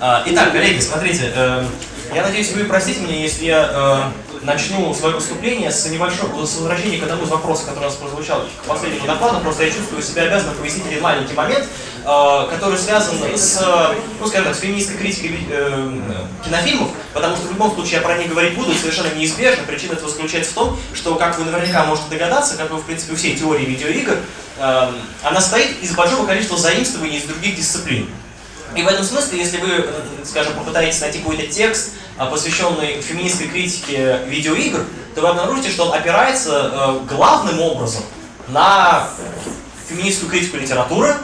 А, итак, коллеги, смотрите, э, я надеюсь, вы простите меня, если я э, начну свое выступление с небольшого, с возвращения к одному из вопросов, который у нас прозвучал к последнему докладу, просто я чувствую себя обязанным пояснить один маленький момент, э, который связан с, ну, скажем так, с феминистской критикой э, кинофильмов, потому что в любом случае я про них говорить буду, совершенно неизбежно. Причина этого заключается в том, что, как вы наверняка можете догадаться, как вы, в принципе, всей теории видеоигр, э, она стоит из большого количества заимствований из других дисциплин. И в этом смысле, если вы, скажем, попытаетесь найти какой-то текст, а, посвященный феминистской критике видеоигр, то вы обнаружите, что он опирается э, главным образом на феминистскую критику литературы,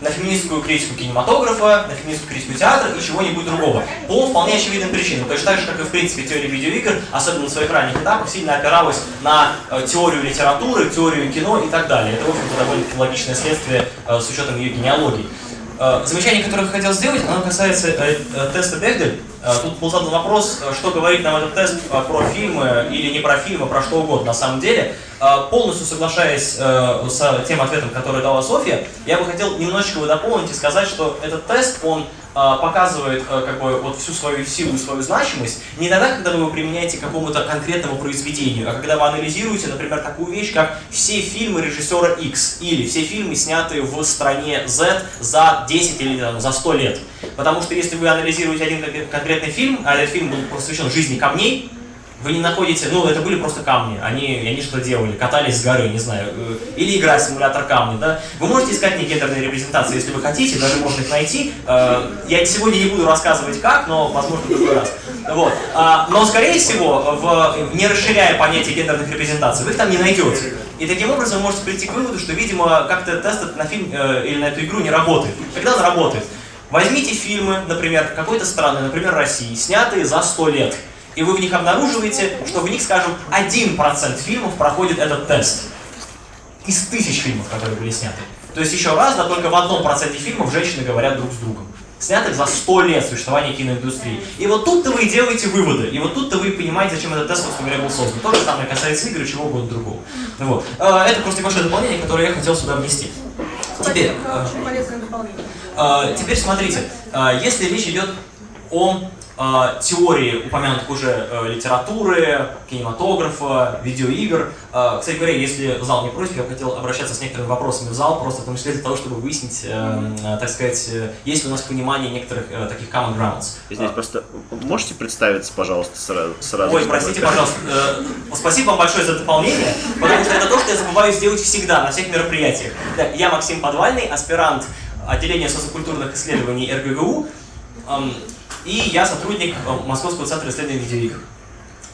на феминистскую критику кинематографа, на феминистскую критику театра и чего-нибудь другого. По вполне очевидным причинам. Точно так же, как и в принципе теория видеоигр, особенно на своих ранних этапах, сильно опиралась на э, теорию литературы, теорию кино и так далее. Это, в общем-то, довольно логичное следствие э, с учетом ее генеалогии. Э, замечание, которое я хотел сделать, оно касается э, э, теста Бегдель. Тут был задан вопрос, что говорит нам этот тест про фильмы или не про фильмы, про что угодно на самом деле. Полностью соглашаясь с тем ответом, который дала Софья, я бы хотел немножечко его дополнить и сказать, что этот тест, он а, показывает э, как бы вот всю свою силу и свою значимость не тогда, когда вы его применяете к какому-то конкретному произведению, а когда вы анализируете, например, такую вещь, как все фильмы режиссера X или все фильмы, снятые в стране Z за 10 или там, за 100 лет. Потому что если вы анализируете один конкретный фильм, а этот фильм был посвящен жизни камней, вы не находите, ну, это были просто камни, они, они что делали, катались с горы, не знаю, э, или играть в симулятор камни, да. Вы можете искать негендерные репрезентации, если вы хотите, даже можно их найти. Э, я сегодня не буду рассказывать как, но, возможно, в другой раз. Вот. А, но, скорее всего, в, не расширяя понятие гендерных репрезентаций, вы их там не найдете. И таким образом вы можете прийти к выводу, что, видимо, как-то тест на фильм э, или на эту игру не работает. Когда он работает? Возьмите фильмы, например, какой-то страны, например, России, снятые за 100 лет и вы в них обнаруживаете, что в них, скажем, 1% фильмов проходит этот тест. Из тысяч фильмов, которые были сняты. То есть еще раз, да, только в одном проценте фильмов женщины говорят друг с другом. Снятых за 100 лет существования киноиндустрии. И вот тут-то вы и делаете выводы. И вот тут-то вы понимаете, зачем этот тест, собственно говоря, был создан. То же самое касается игр и чего угодно другого. Вот. Э, это просто небольшое дополнение, которое я хотел сюда внести. Теперь, э, теперь смотрите, э, если речь идет о теории упомянутых уже э, литературы, кинематографа, видеоигр. Э, кстати говоря, если зал не против, я бы хотел обращаться с некоторыми вопросами в зал, просто в том числе для того, чтобы выяснить, э, э, так сказать, э, есть ли у нас понимание некоторых таких common grounds. Извините, просто можете представиться, пожалуйста, сразу? сразу Ой, простите, пожалуйста. Спасибо вам большое за дополнение, потому что это то, что я забываю сделать всегда на всех мероприятиях. Да, я Максим Подвальный, аспирант отделения социокультурных исследований РГГУ. И я сотрудник э, Московского центра исследований видеоигр.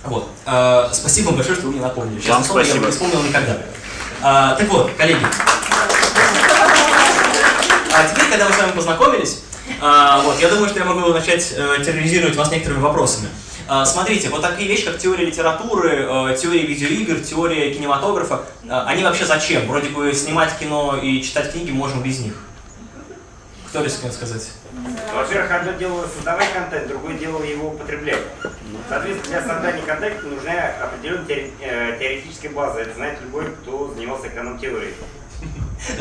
Вот. Э, спасибо вам большое, что вы мне напомнили. Честно Вам спасибо. Я бы не вспомнил никогда. Э, так вот, коллеги. А теперь, когда мы с вами познакомились, э, вот, я думаю, что я могу начать э, терроризировать вас некоторыми вопросами. Смотрите, вот такие вещи, как теория литературы, теория видеоигр, теория кинематографа, они вообще зачем? Вроде бы снимать кино и читать книги можем без них. Кто рискнет сказать? Во-первых, одно дело создавать контент, другое дело его употреблять. Соответственно, для создания контента нужна определенная э, теоретическая база. Это знает любой, кто занимался эконом-теорией.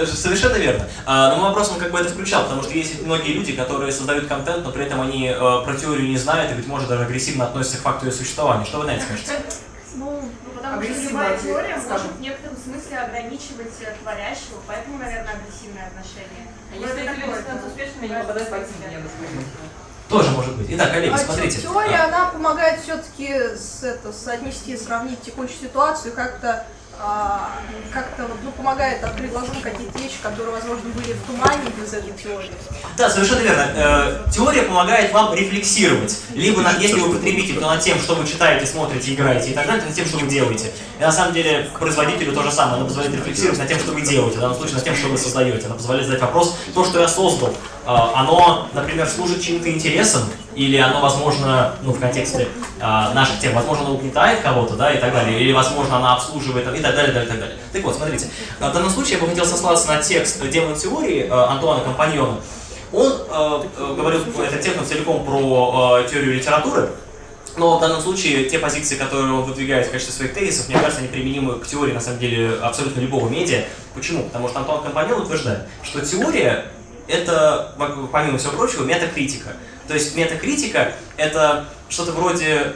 Совершенно верно. А, но мой вопрос, он как бы это включал, потому что есть многие люди, которые создают контент, но при этом они э, про теорию не знают и, быть может, даже агрессивно относятся к факту ее существования. Что вы на это скажете? Ну, потому что любая теория может в некотором смысле ограничивать э, творящего, поэтому, наверное, агрессивное отношение. А если эти люди станут успешными, они попадают в тоже может быть. Итак, коллеги, а смотрите. Теория, а. она помогает все-таки с, это, соотнести, сравнить текущую ситуацию, как-то как-то ну, помогает открыть глазом какие-то вещи, которые, возможно, были в тумане без этой теории. Да, совершенно верно. Э, теория помогает вам рефлексировать. Либо, на, если вы потребитель, то над тем, что вы читаете, смотрите, играете и так далее, то над тем, что вы делаете. И на самом деле производителю то же самое. Она позволяет рефлексировать над тем, что вы делаете. В данном случае над тем, что вы создаете. Она позволяет задать вопрос, то, что я создал, э, оно, например, служит чьим-то интересам, или оно, возможно, ну, в контексте э, наших тем, возможно, оно угнетает кого-то, да, и так далее, или, возможно, она обслуживает, и так далее, и так далее, так вот, смотрите, в данном случае я бы хотел сослаться на текст демон теории э, Антуана Компаньона. Он э, говорил, этот текст целиком про э, теорию литературы, но в данном случае те позиции, которые он выдвигает в качестве своих тезисов, мне кажется, они применимы к теории, на самом деле, абсолютно любого медиа. Почему? Потому что Антуан Компаньон утверждает, что теория это, помимо всего прочего, метакритика. То есть метакритика — это что-то вроде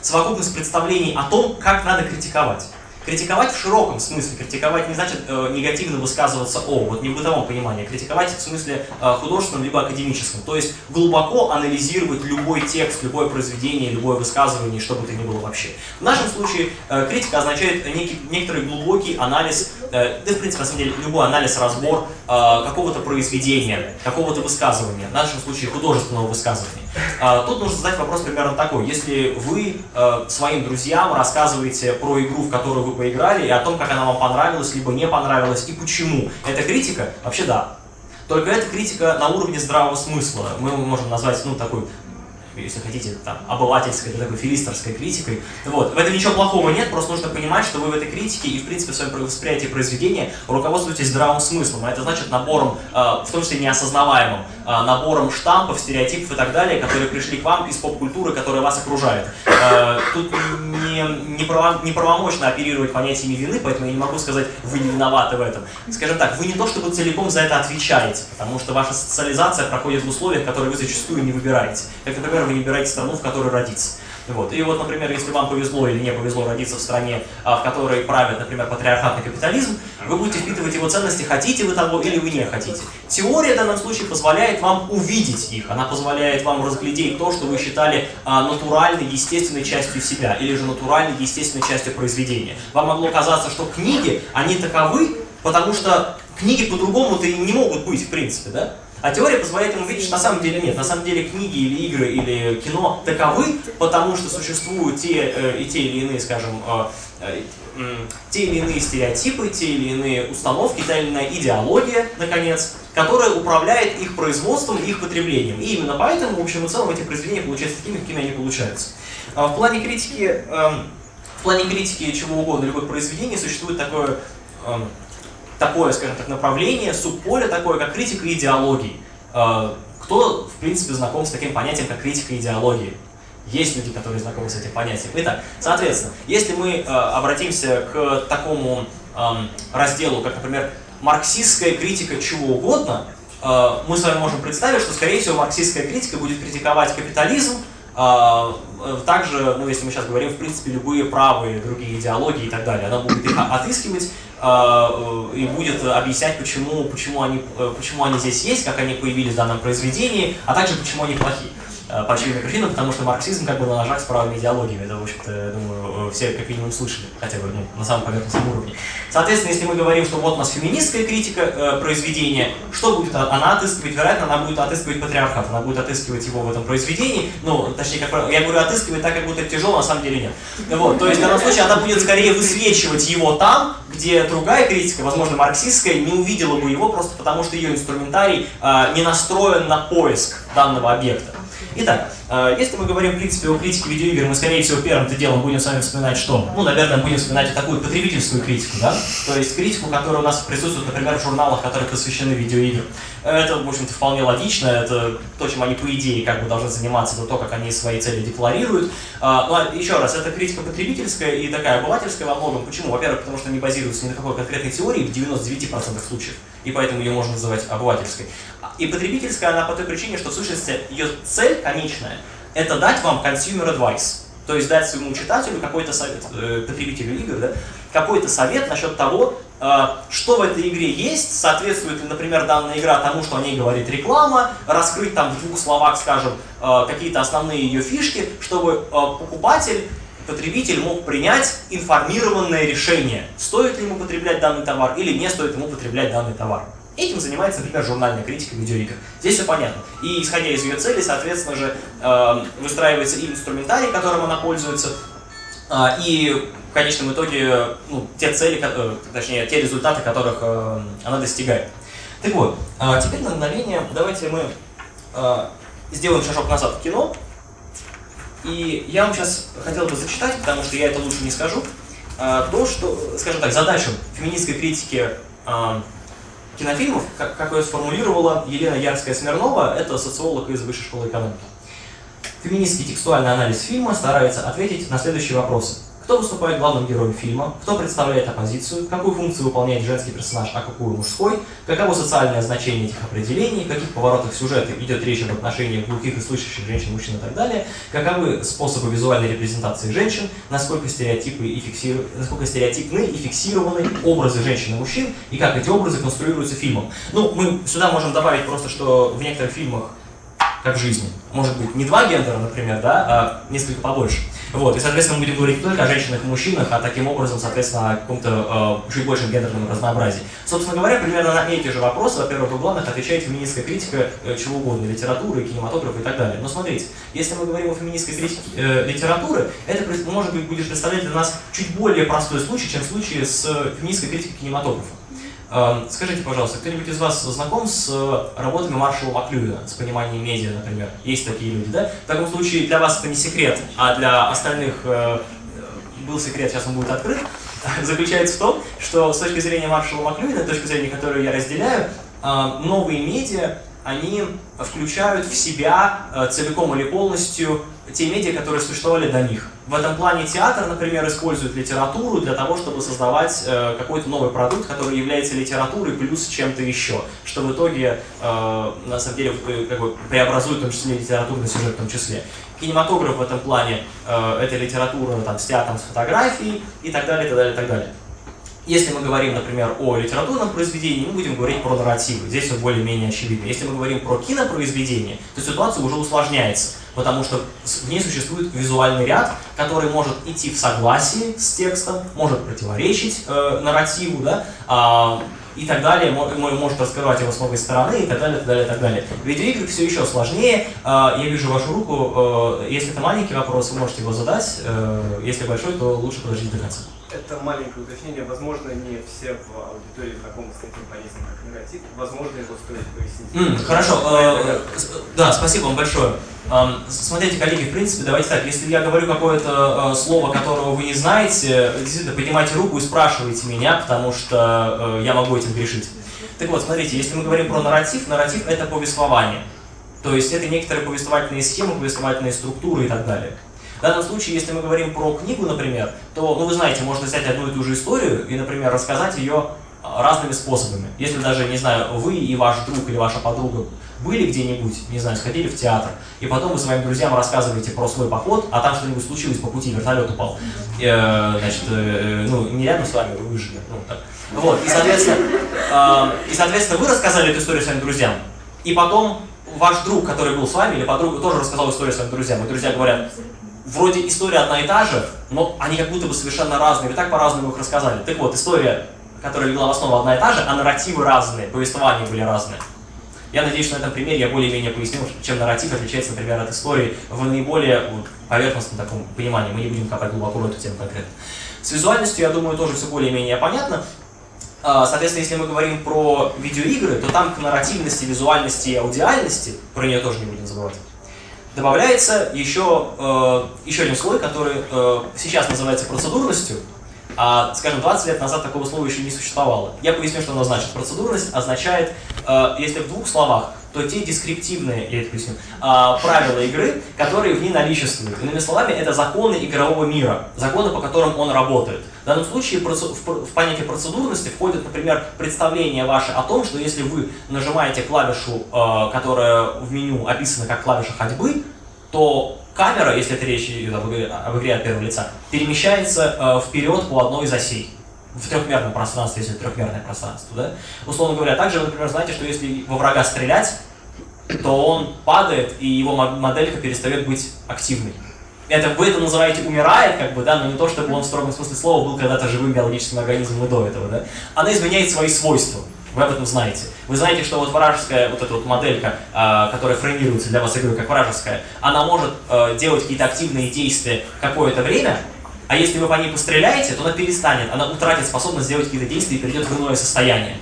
совокупность представлений о том, как надо критиковать. Критиковать в широком смысле. Критиковать не значит э, негативно высказываться о, вот не в бытовом понимании. Критиковать в смысле э, художественном либо академическом. То есть глубоко анализировать любой текст, любое произведение, любое высказывание, что бы то ни было вообще. В нашем случае э, критика означает некий, некоторый глубокий анализ, э, да в принципе на самом деле любой анализ, разбор э, какого-то произведения, какого-то высказывания, в нашем случае художественного высказывания. Э, тут нужно задать вопрос примерно такой. Если вы э, своим друзьям рассказываете про игру, в которую вы поиграли, и о том, как она вам понравилась, либо не понравилась, и почему. Это критика? Вообще да. Только это критика на уровне здравого смысла. Мы можем назвать, ну, такой если хотите, там, обывательской, такой филистерской критикой. Вот. В этом ничего плохого нет, просто нужно понимать, что вы в этой критике и, в принципе, в своем восприятии произведения руководствуетесь здравым смыслом. А это значит набором, э, в том числе неосознаваемым, набором штампов, стереотипов и так далее, которые пришли к вам из поп-культуры, которая вас окружает. Э, тут не, не правомочно оперировать понятиями вины, поэтому я не могу сказать, вы не виноваты в этом. Скажем так, вы не то чтобы целиком за это отвечаете, потому что ваша социализация проходит в условиях, которые вы зачастую не выбираете. Как, например, вы не выбираете страну, в которой родиться. Вот. И вот, например, если вам повезло или не повезло родиться в стране, а, в которой правит, например, патриархатный капитализм, вы будете впитывать его ценности, хотите вы того или вы не хотите. Теория в данном случае позволяет вам увидеть их, она позволяет вам разглядеть то, что вы считали а, натуральной, естественной частью себя, или же натуральной, естественной частью произведения. Вам могло казаться, что книги, они таковы, потому что книги по-другому-то и не могут быть, в принципе, да? А теория позволяет ему видеть, что на самом деле нет. На самом деле книги или игры или кино таковы, потому что существуют те э, и те или иные, скажем, э, э, те или иные стереотипы, те или иные установки, та или иная идеология, наконец, которая управляет их производством и их потреблением. И именно поэтому, в общем и целом, эти произведения получаются такими, какими они получаются. А в плане критики, эм, в плане критики чего угодно, любых произведений, существует такое эм, такое, скажем так, направление, субполе такое, как критика идеологии. А, кто, в принципе, знаком с таким понятием, как критика идеологии? Есть люди, которые знакомы с этим понятием. Итак, соответственно, если мы э, обратимся к такому э, разделу, как, например, марксистская критика чего угодно, э, мы с вами можем представить, что, скорее всего, марксистская критика будет критиковать капитализм, э, также, ну, если мы сейчас говорим, в принципе, любые правые другие идеологии и так далее, она будет их отыскивать а, э, и будет объяснять, почему, почему, они, э, почему они здесь есть, как они появились в данном произведении, а также почему они плохие. Э, по очевидным причинам, потому что марксизм как бы на ножах с правыми идеологиями. Это, в общем-то, думаю, все как минимум слышали, хотя бы ну, на самом поверхностном уровне. Соответственно, если мы говорим, что вот у нас феминистская критика э, произведения, что будет она отыскивать? Вероятно, она будет отыскивать патриархат, она будет отыскивать его в этом произведении. Ну, точнее, как я говорю, отыскивать так, как будто это тяжело, на самом деле нет. Вот, то есть, в данном случае, она будет скорее высвечивать его там, где другая критика, возможно, марксистская, не увидела бы его просто потому, что ее инструментарий э, не настроен на поиск данного объекта. Итак, э, если мы говорим, в принципе, о критике видеоигр, мы, скорее всего, первым-то делом будем с вами вспоминать что? Ну, наверное, будем вспоминать такую потребительскую критику, да? То есть критику, которая у нас присутствует, например, в журналах, которые посвящены видеоиграм. Это, в общем-то, вполне логично, это то, чем они, по идее, как бы должны заниматься, это то, как они свои цели декларируют. А, ну, а еще раз, это критика потребительская и такая обывательская во многом. Почему? Во-первых, потому что они базируются ни на какой конкретной теории в 99% случаев, и поэтому ее можно называть обывательской. И потребительская она по той причине, что в сущности ее цель конечная – это дать вам consumer advice. То есть дать своему читателю какой-то совет, э, потребителю игр, да, какой-то совет насчет того, э, что в этой игре есть, соответствует ли, например, данная игра тому, что о ней говорит реклама, раскрыть там в двух словах, скажем, э, какие-то основные ее фишки, чтобы э, покупатель потребитель мог принять информированное решение, стоит ли ему потреблять данный товар или не стоит ему потреблять данный товар. Этим занимается, например, журнальная критика видеоигр. Здесь все понятно. И исходя из ее цели, соответственно же, э, выстраивается и инструментарий, которым она пользуется, э, и в конечном итоге ну, те цели, э, точнее, те результаты, которых э, она достигает. Так вот, э, теперь на мгновение давайте мы э, сделаем шажок назад в кино. И я вам сейчас хотел бы зачитать, потому что я это лучше не скажу, э, то, что, скажем так, задачу феминистской критики э, кинофильмов, как ее сформулировала Елена Ярская-Смирнова, это социолог из Высшей школы экономики. Феминистский текстуальный анализ фильма старается ответить на следующие вопросы. Кто выступает главным героем фильма, кто представляет оппозицию, какую функцию выполняет женский персонаж, а какую мужской, каково социальное значение этих определений, каких поворотах сюжета идет речь об отношениях глухих и слышащих женщин, мужчин и так далее, каковы способы визуальной репрезентации женщин, насколько стереотипы и фиксиру... насколько стереотипны и фиксированы образы женщин и мужчин, и как эти образы конструируются фильмом. Ну, мы сюда можем добавить просто, что в некоторых фильмах как в жизни. Может быть, не два гендера, например, да, а несколько побольше. Вот, и, соответственно, мы будем говорить не только о женщинах и мужчинах, а таким образом, соответственно, о каком-то э, чуть большем гендерном разнообразии. Собственно говоря, примерно на эти же вопросы, во-первых, у главных отвечает феминистская критика э, чего угодно, литературы, кинематографа и так далее. Но смотрите, если мы говорим о феминистской критике э, литературы, это, может быть, будет представлять для нас чуть более простой случай, чем случай с феминистской критикой кинематографа. Эм, скажите, пожалуйста, кто-нибудь из вас знаком с э, работами Маршала Маклюина, с пониманием медиа, например? Есть такие люди, да? В таком случае для вас это не секрет, а для остальных э, был секрет, сейчас он будет открыт, заключается в том, что с точки зрения Маршала Маклюина, с точки зрения, которую я разделяю, э, новые медиа, они включают в себя целиком или полностью те медиа, которые существовали до них. В этом плане театр, например, использует литературу для того, чтобы создавать э, какой-то новый продукт, который является литературой плюс чем-то еще, что в итоге, э, на самом деле, э, как бы преобразует в том числе литературный сюжет в том числе. Кинематограф в этом плане э, это литература там, с театром, с фотографией и так далее, и так далее, и так далее. Если мы говорим, например, о литературном произведении, мы будем говорить про нарративы. Здесь все более-менее очевидно. Если мы говорим про кинопроизведение, то ситуация уже усложняется, потому что в ней существует визуальный ряд, который может идти в согласии с текстом, может противоречить э, нарративу, да, э, и так далее, может раскрывать его с новой стороны, и так далее, так далее, так далее. В видеоиграх все еще сложнее. А, я вижу вашу руку. Э, если это маленький вопрос, вы можете его задать. Э, если большой, то лучше подождите до конца это маленькое уточнение. Возможно, не все в аудитории знакомы с таким понятием, как негатив. Возможно, его стоит пояснить. Mm, хорошо. Э, да, спасибо вам большое. Смотрите, коллеги, в принципе, давайте так. Если я говорю какое-то э, слово, которого вы не знаете, действительно, поднимайте руку и спрашивайте меня, потому что э, я могу этим грешить. Так вот, смотрите, если мы говорим про нарратив, нарратив — это повествование. То есть это некоторые повествовательные схемы, повествовательные структуры и так далее. В данном случае, если мы говорим про книгу, например, то, ну вы знаете, можно взять одну и ту же историю и, например, рассказать ее а, разными способами. Если даже, не знаю, вы и ваш друг или ваша подруга были где-нибудь, не знаю, сходили в театр, и потом вы своим друзьям рассказываете про свой поход, а там что-нибудь случилось по пути, вертолет упал. Э, значит, э, ну, не рядом с вами, вы выжили. Ну, так. Вот, и, соответственно, э, и, соответственно, вы рассказали эту историю своим друзьям, и потом ваш друг, который был с вами, или подруга, тоже рассказал историю своим друзьям, и друзья говорят, вроде история одна и та же, но они как будто бы совершенно разные, вы так по-разному их рассказали. Так вот, история, которая легла в основу одна и та же, а нарративы разные, повествования были разные. Я надеюсь, что на этом примере я более-менее пояснил, чем нарратив отличается, например, от истории в наиболее поверхностном таком понимании. Мы не будем копать глубоко в эту тему конкретно. С визуальностью, я думаю, тоже все более-менее понятно. А, соответственно, если мы говорим про видеоигры, то там к нарративности, визуальности и аудиальности, про нее тоже не будем забывать, добавляется еще, э, еще один слой, который э, сейчас называется процедурностью, а, скажем, 20 лет назад такого слова еще не существовало. Я поясню, что оно значит. Процедурность означает, э, если в двух словах, то те дескриптивные, я это поясню, э, правила игры, которые в ней наличествуют. Иными словами, это законы игрового мира, законы, по которым он работает. В данном случае в, понятие процедурности входит, например, представление ваше о том, что если вы нажимаете клавишу, э, которая в меню описана как клавиша ходьбы, то камера, если это речь идет об игре, об игре от первого лица, перемещается э, вперед по одной из осей. В трехмерном пространстве, если трехмерное пространство. Да? Условно говоря, также вы, например, знаете, что если во врага стрелять, то он падает, и его моделька перестает быть активной. Это, вы это называете умирает, как бы, да, но не то, чтобы он в строгом смысле слова был когда-то живым биологическим организмом и до этого. Да? Она изменяет свои свойства. Вы об этом знаете. Вы знаете, что вот вражеская, вот эта вот моделька, э, которая фреймируется для вас игрой как вражеская, она может э, делать какие-то активные действия какое-то время, а если вы по ней постреляете, то она перестанет, она утратит способность сделать какие-то действия и перейдет в иное состояние.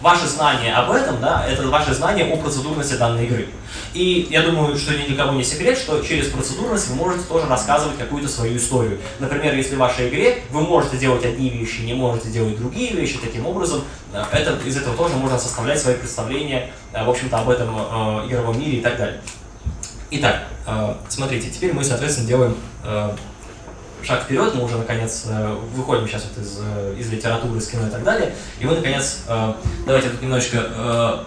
Ваше знание об этом, да, это ваше знание о процедурности данной игры. И я думаю, что ни для не секрет, что через процедурность вы можете тоже рассказывать какую-то свою историю. Например, если в вашей игре вы можете делать одни вещи, не можете делать другие вещи, таким образом, э, это, из этого тоже можно составлять свои представления, э, в общем-то, об этом э, игровом мире и так далее. Итак, э, смотрите, теперь мы, соответственно, делаем э, шаг вперед, мы уже наконец э, выходим сейчас вот из, э, из литературы, из кино и так далее, и мы наконец, э, давайте тут немножечко,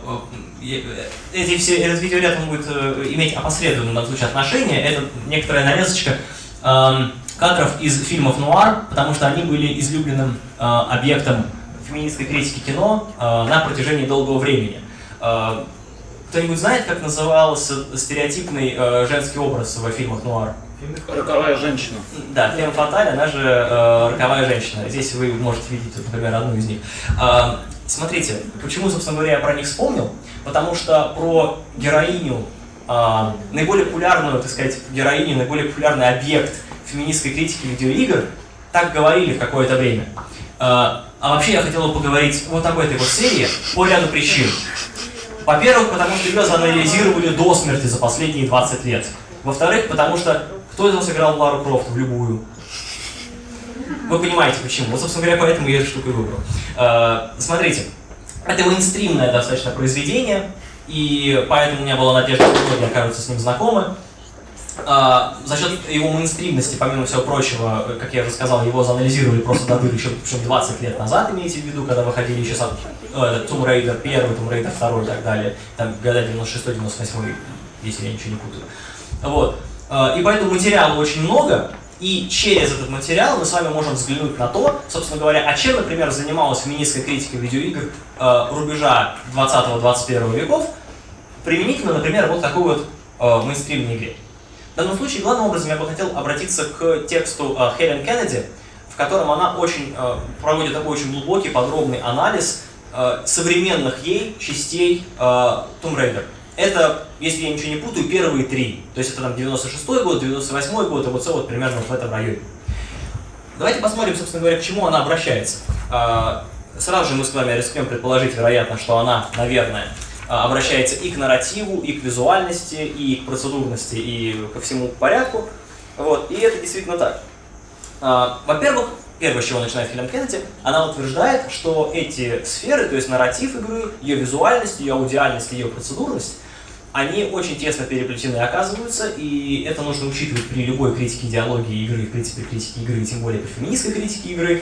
эти все, этот видеоряд он будет иметь опосредованное в данном случае отношение, это некоторая нарезочка э, кадров из фильмов нуар, потому что они были излюбленным объектом феминистской критики кино на протяжении долгого времени. Кто-нибудь знает, как назывался стереотипный женский образ в фильмах нуар? Роковая женщина. Да, Флем Фаталь, она же э, роковая женщина. Здесь вы можете видеть, например, одну из них. Э, смотрите, почему, собственно говоря, я про них вспомнил? Потому что про героиню, э, наиболее популярную, так сказать, героиню, наиболее популярный объект феминистской критики видеоигр, так говорили в какое-то время. Э, а вообще я хотел бы поговорить вот об этой вот серии по ряду причин. Во-первых, потому что ее заанализировали до смерти за последние 20 лет. Во-вторых, потому что кто из вас играл в Лару Крофт в любую? Вы понимаете почему. Вот, собственно говоря, поэтому я эту штуку и выбрал. Э, смотрите, это мейнстримное достаточно произведение, и поэтому у меня была надежда, что многие окажутся с ним знакомы. Э, за счет его мейнстримности, помимо всего прочего, э, как я уже сказал, его заанализировали просто до дыр еще причем 20 лет назад, имейте в виду, когда выходили еще сам э, Tomb Raider 1, Tomb Raider 2 и так далее, там года 96-98, если я ничего не путаю. Вот. Э, и поэтому материала очень много, и через этот материал мы с вами можем взглянуть на то, собственно говоря, а чем, например, занималась феминистская критика видеоигр э, рубежа 20-21 веков, применительно, например, вот такой вот э, мейнстримной игре. В данном случае, главным образом, я бы хотел обратиться к тексту Хелен Кеннеди, в котором она очень проводит такой очень глубокий, подробный анализ современных ей частей Tomb Raider. Это, если я ничего не путаю, первые три. То есть это там 96 год, 98 год, и вот все вот примерно в этом районе. Давайте посмотрим, собственно говоря, к чему она обращается. А, сразу же мы с вами рискнем предположить, вероятно, что она, наверное, а, обращается и к нарративу, и к визуальности, и к процедурности, и ко всему порядку. Вот, и это действительно так. А, во-первых, первое, с чего начинает Хелен Кеннеди, она утверждает, что эти сферы, то есть нарратив игры, ее визуальность, ее аудиальность, ее процедурность, они очень тесно переплетены оказываются, и это нужно учитывать при любой критике идеологии игры, в принципе, критике игры, тем более при феминистской критике игры.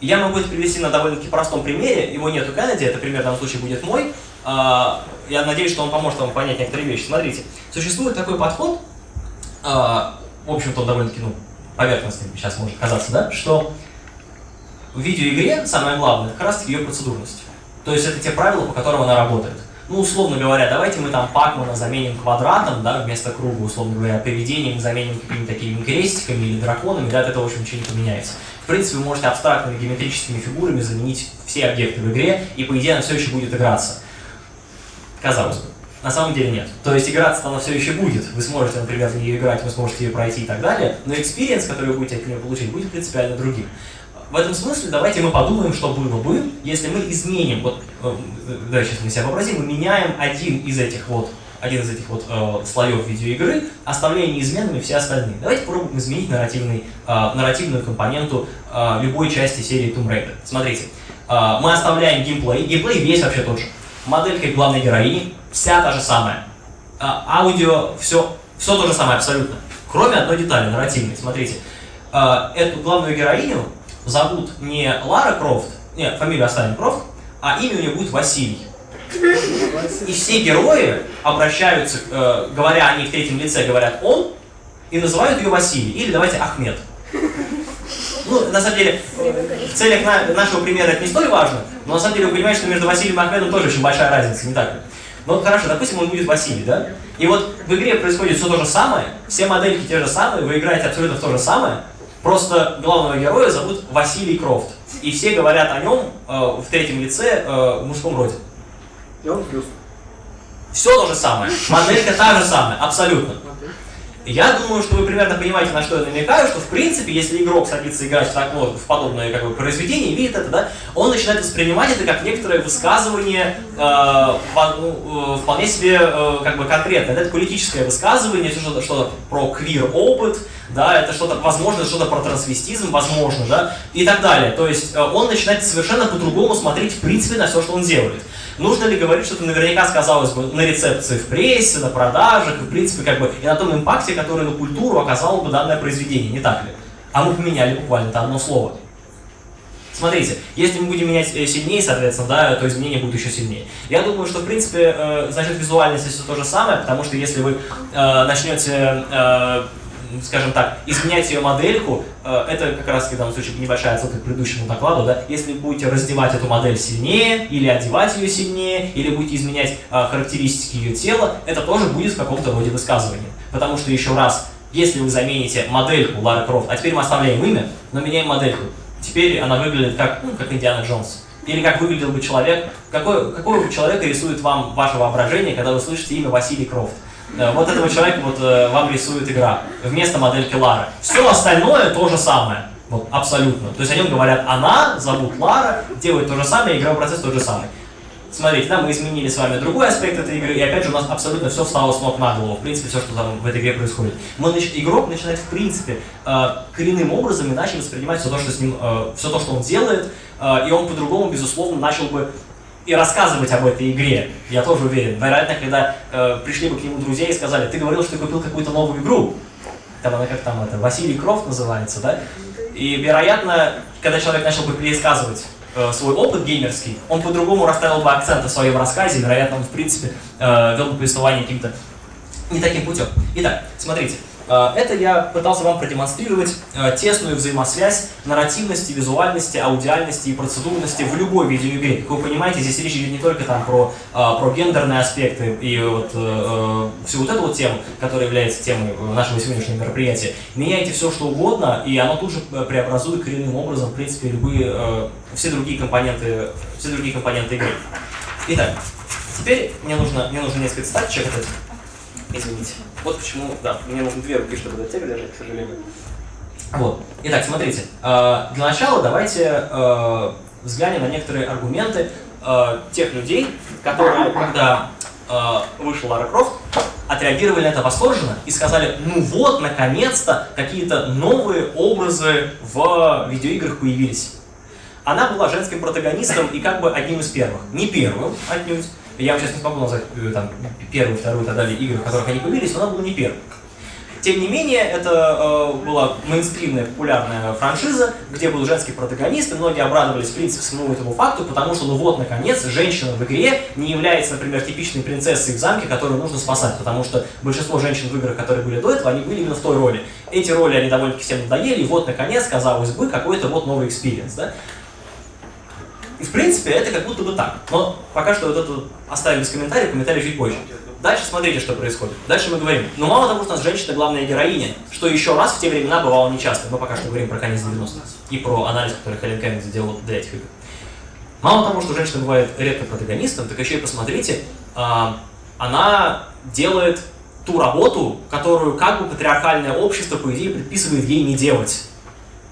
Я могу это привести на довольно-таки простом примере, его нет у Кеннеди, это пример в данном случае будет мой. А, я надеюсь, что он поможет вам понять некоторые вещи. Смотрите, существует такой подход, а, в общем-то, он довольно-таки ну, поверхностный сейчас может казаться, да, что в видеоигре самое главное, как раз ее процедурность. То есть это те правила, по которым она работает. Ну, условно говоря, давайте мы там Пакмана заменим квадратом, да, вместо круга, условно говоря, поведением заменим какими-то такими крестиками или драконами, да, от этого, в общем, ничего не поменяется. В принципе, вы можете абстрактными геометрическими фигурами заменить все объекты в игре, и, по идее, она все еще будет играться. Казалось бы. На самом деле нет. То есть играться она все еще будет. Вы сможете, например, в нее играть, вы сможете ее пройти и так далее, но experience, который вы будете от нее получить, будет принципиально другим. В этом смысле давайте мы подумаем, что было бы, если мы изменим, вот, э, да, сейчас мы себя вообразим, мы меняем один из этих вот, один из этих вот э, слоев видеоигры, оставляя неизменными все остальные. Давайте попробуем изменить нарративный, э, нарративную компоненту э, любой части серии Tomb Raider. Смотрите, э, мы оставляем геймплей, геймплей весь вообще тот же. Моделька главной героини, вся та же самая. Э, аудио, все, все то же самое абсолютно. Кроме одной детали, нарративной. Смотрите, э, эту главную героиню зовут не Лара Крофт, нет, фамилию оставим Крофт, а имя у нее будет Василий. И все герои обращаются, э, говоря они в третьем лице, говорят он, и называют ее Василий, или давайте Ахмед. Ну, на самом деле, в целях на, нашего примера это не столь важно, но на самом деле вы понимаете, что между Василием и Ахмедом тоже очень большая разница, не так ли? Ну хорошо, допустим, он будет Василий, да? И вот в игре происходит все то же самое, все модельки те же самые, вы играете абсолютно в то же самое, Просто главного героя зовут Василий Крофт. И все говорят о нем э, в третьем лице э, в мужском роде. И он плюс. Все то же самое. Моделька та же самая, абсолютно. Я думаю, что вы примерно понимаете, на что я намекаю, что в принципе, если игрок садится играть в, так, ну, в подобное как бы, произведение видит это, да, он начинает воспринимать это как некоторое высказывание э, ну, э, вполне себе э, как бы конкретное. Это политическое высказывание, что-то что про квир-опыт, да, это что-то, возможно, что-то про трансвестизм, возможно, да, и так далее. То есть э, он начинает совершенно по-другому смотреть в принципе на все, что он делает. Нужно ли говорить, что это наверняка сказалось бы на рецепции в прессе, на продажах, и, в принципе, как бы, и на том импакте, который на культуру оказало бы данное произведение, не так ли? А мы поменяли буквально это одно слово. Смотрите, если мы будем менять э, сильнее, соответственно, да, то изменения будут еще сильнее. Я думаю, что, в принципе, э, значит, визуальность все то же самое, потому что если вы э, начнете, скажем так, изменять ее модельку, э, это как раз в данном случае небольшая отсылка к предыдущему докладу, да, если будете раздевать эту модель сильнее, или одевать ее сильнее, или будете изменять э, характеристики ее тела, это тоже будет в каком-то роде высказывания. Потому что, еще раз, если вы замените модельку Лары Крофт, а теперь мы оставляем имя, но меняем модельку, теперь она выглядит как, ну, как Индиана Джонс. Или как выглядел бы человек, какой, какого человека рисует вам ваше воображение, когда вы слышите имя Василий Крофт. Э, Вот этого человека вот э, вам рисует игра вместо модельки Лары. Все остальное то же самое. Вот, абсолютно. То есть о нем говорят она, зовут Лара, делает то же самое, игровой процесс тот же самый. Смотрите, да, мы изменили с вами другой аспект этой игры, и опять же у нас абсолютно все встало с ног на голову, в принципе, все, что там в этой игре происходит. Мы. Игрок начинает, в принципе, э, коренным образом иначе воспринимать все то, что, с ним, все то, что он делает, и он по-другому, безусловно, начал бы и рассказывать об этой игре, я тоже уверен. Вероятно, когда э, пришли бы к нему друзья и сказали, ты говорил, что ты купил какую-то новую игру, там она как там это, Василий Крофт называется, да? И, вероятно, когда человек начал бы пересказывать э, свой опыт геймерский, он по-другому расставил бы акценты в своем рассказе, вероятно, он, в принципе, э, вел бы повествование каким-то не таким путем. Итак, смотрите, это я пытался вам продемонстрировать э, тесную взаимосвязь нарративности, визуальности, аудиальности и процедурности в любой видеоигре. Как вы понимаете, здесь речь идет не только там про, э, про гендерные аспекты и вот э, э, всю вот эту вот тему, которая является темой э, нашего сегодняшнего мероприятия. Меняйте все, что угодно, и оно тут же э, преобразует коренным образом, в принципе, любые, э, все другие компоненты, все другие компоненты игры. Итак, теперь мне нужно, мне нужно несколько этих. Извините. Вот почему, да, мне нужно две руки, чтобы до тебя держать, к сожалению. Вот. Итак, смотрите. э, Для начала давайте э, взглянем на некоторые аргументы э, тех людей, которые, когда вышел Лара Крофт, отреагировали на это восторженно и сказали, ну вот, наконец-то, какие-то новые образы в видеоиграх появились. Она была женским протагонистом и как бы одним из первых. Не первым, отнюдь. Я вам сейчас не смогу назвать э, там, первую, вторую и так далее игры, в которых они появились, но она была не первой. Тем не менее, это э, была мейнстримная популярная франшиза, где был женский протагонист, и многие обрадовались, в принципе, самому этому факту, потому что, ну вот, наконец, женщина в игре не является, например, типичной принцессой в замке, которую нужно спасать, потому что большинство женщин в играх, которые были до этого, они были именно в той роли. Эти роли, они довольно-таки всем надоели, и вот, наконец, казалось бы, какой-то вот новый experience, да? В принципе, это как будто бы так. Но пока что вот это оставим без комментариев, комментарии чуть позже. Дальше смотрите, что происходит. Дальше мы говорим, ну мало того, что у нас женщина главная героиня, что еще раз в те времена бывало нечасто. Мы пока что говорим про конец 90-х и про анализ, который Хелен Кевин сделал для этих игр. Мало того, что женщина бывает редко протагонистом, так еще и посмотрите, а, она делает ту работу, которую как бы патриархальное общество, по идее, предписывает ей не делать.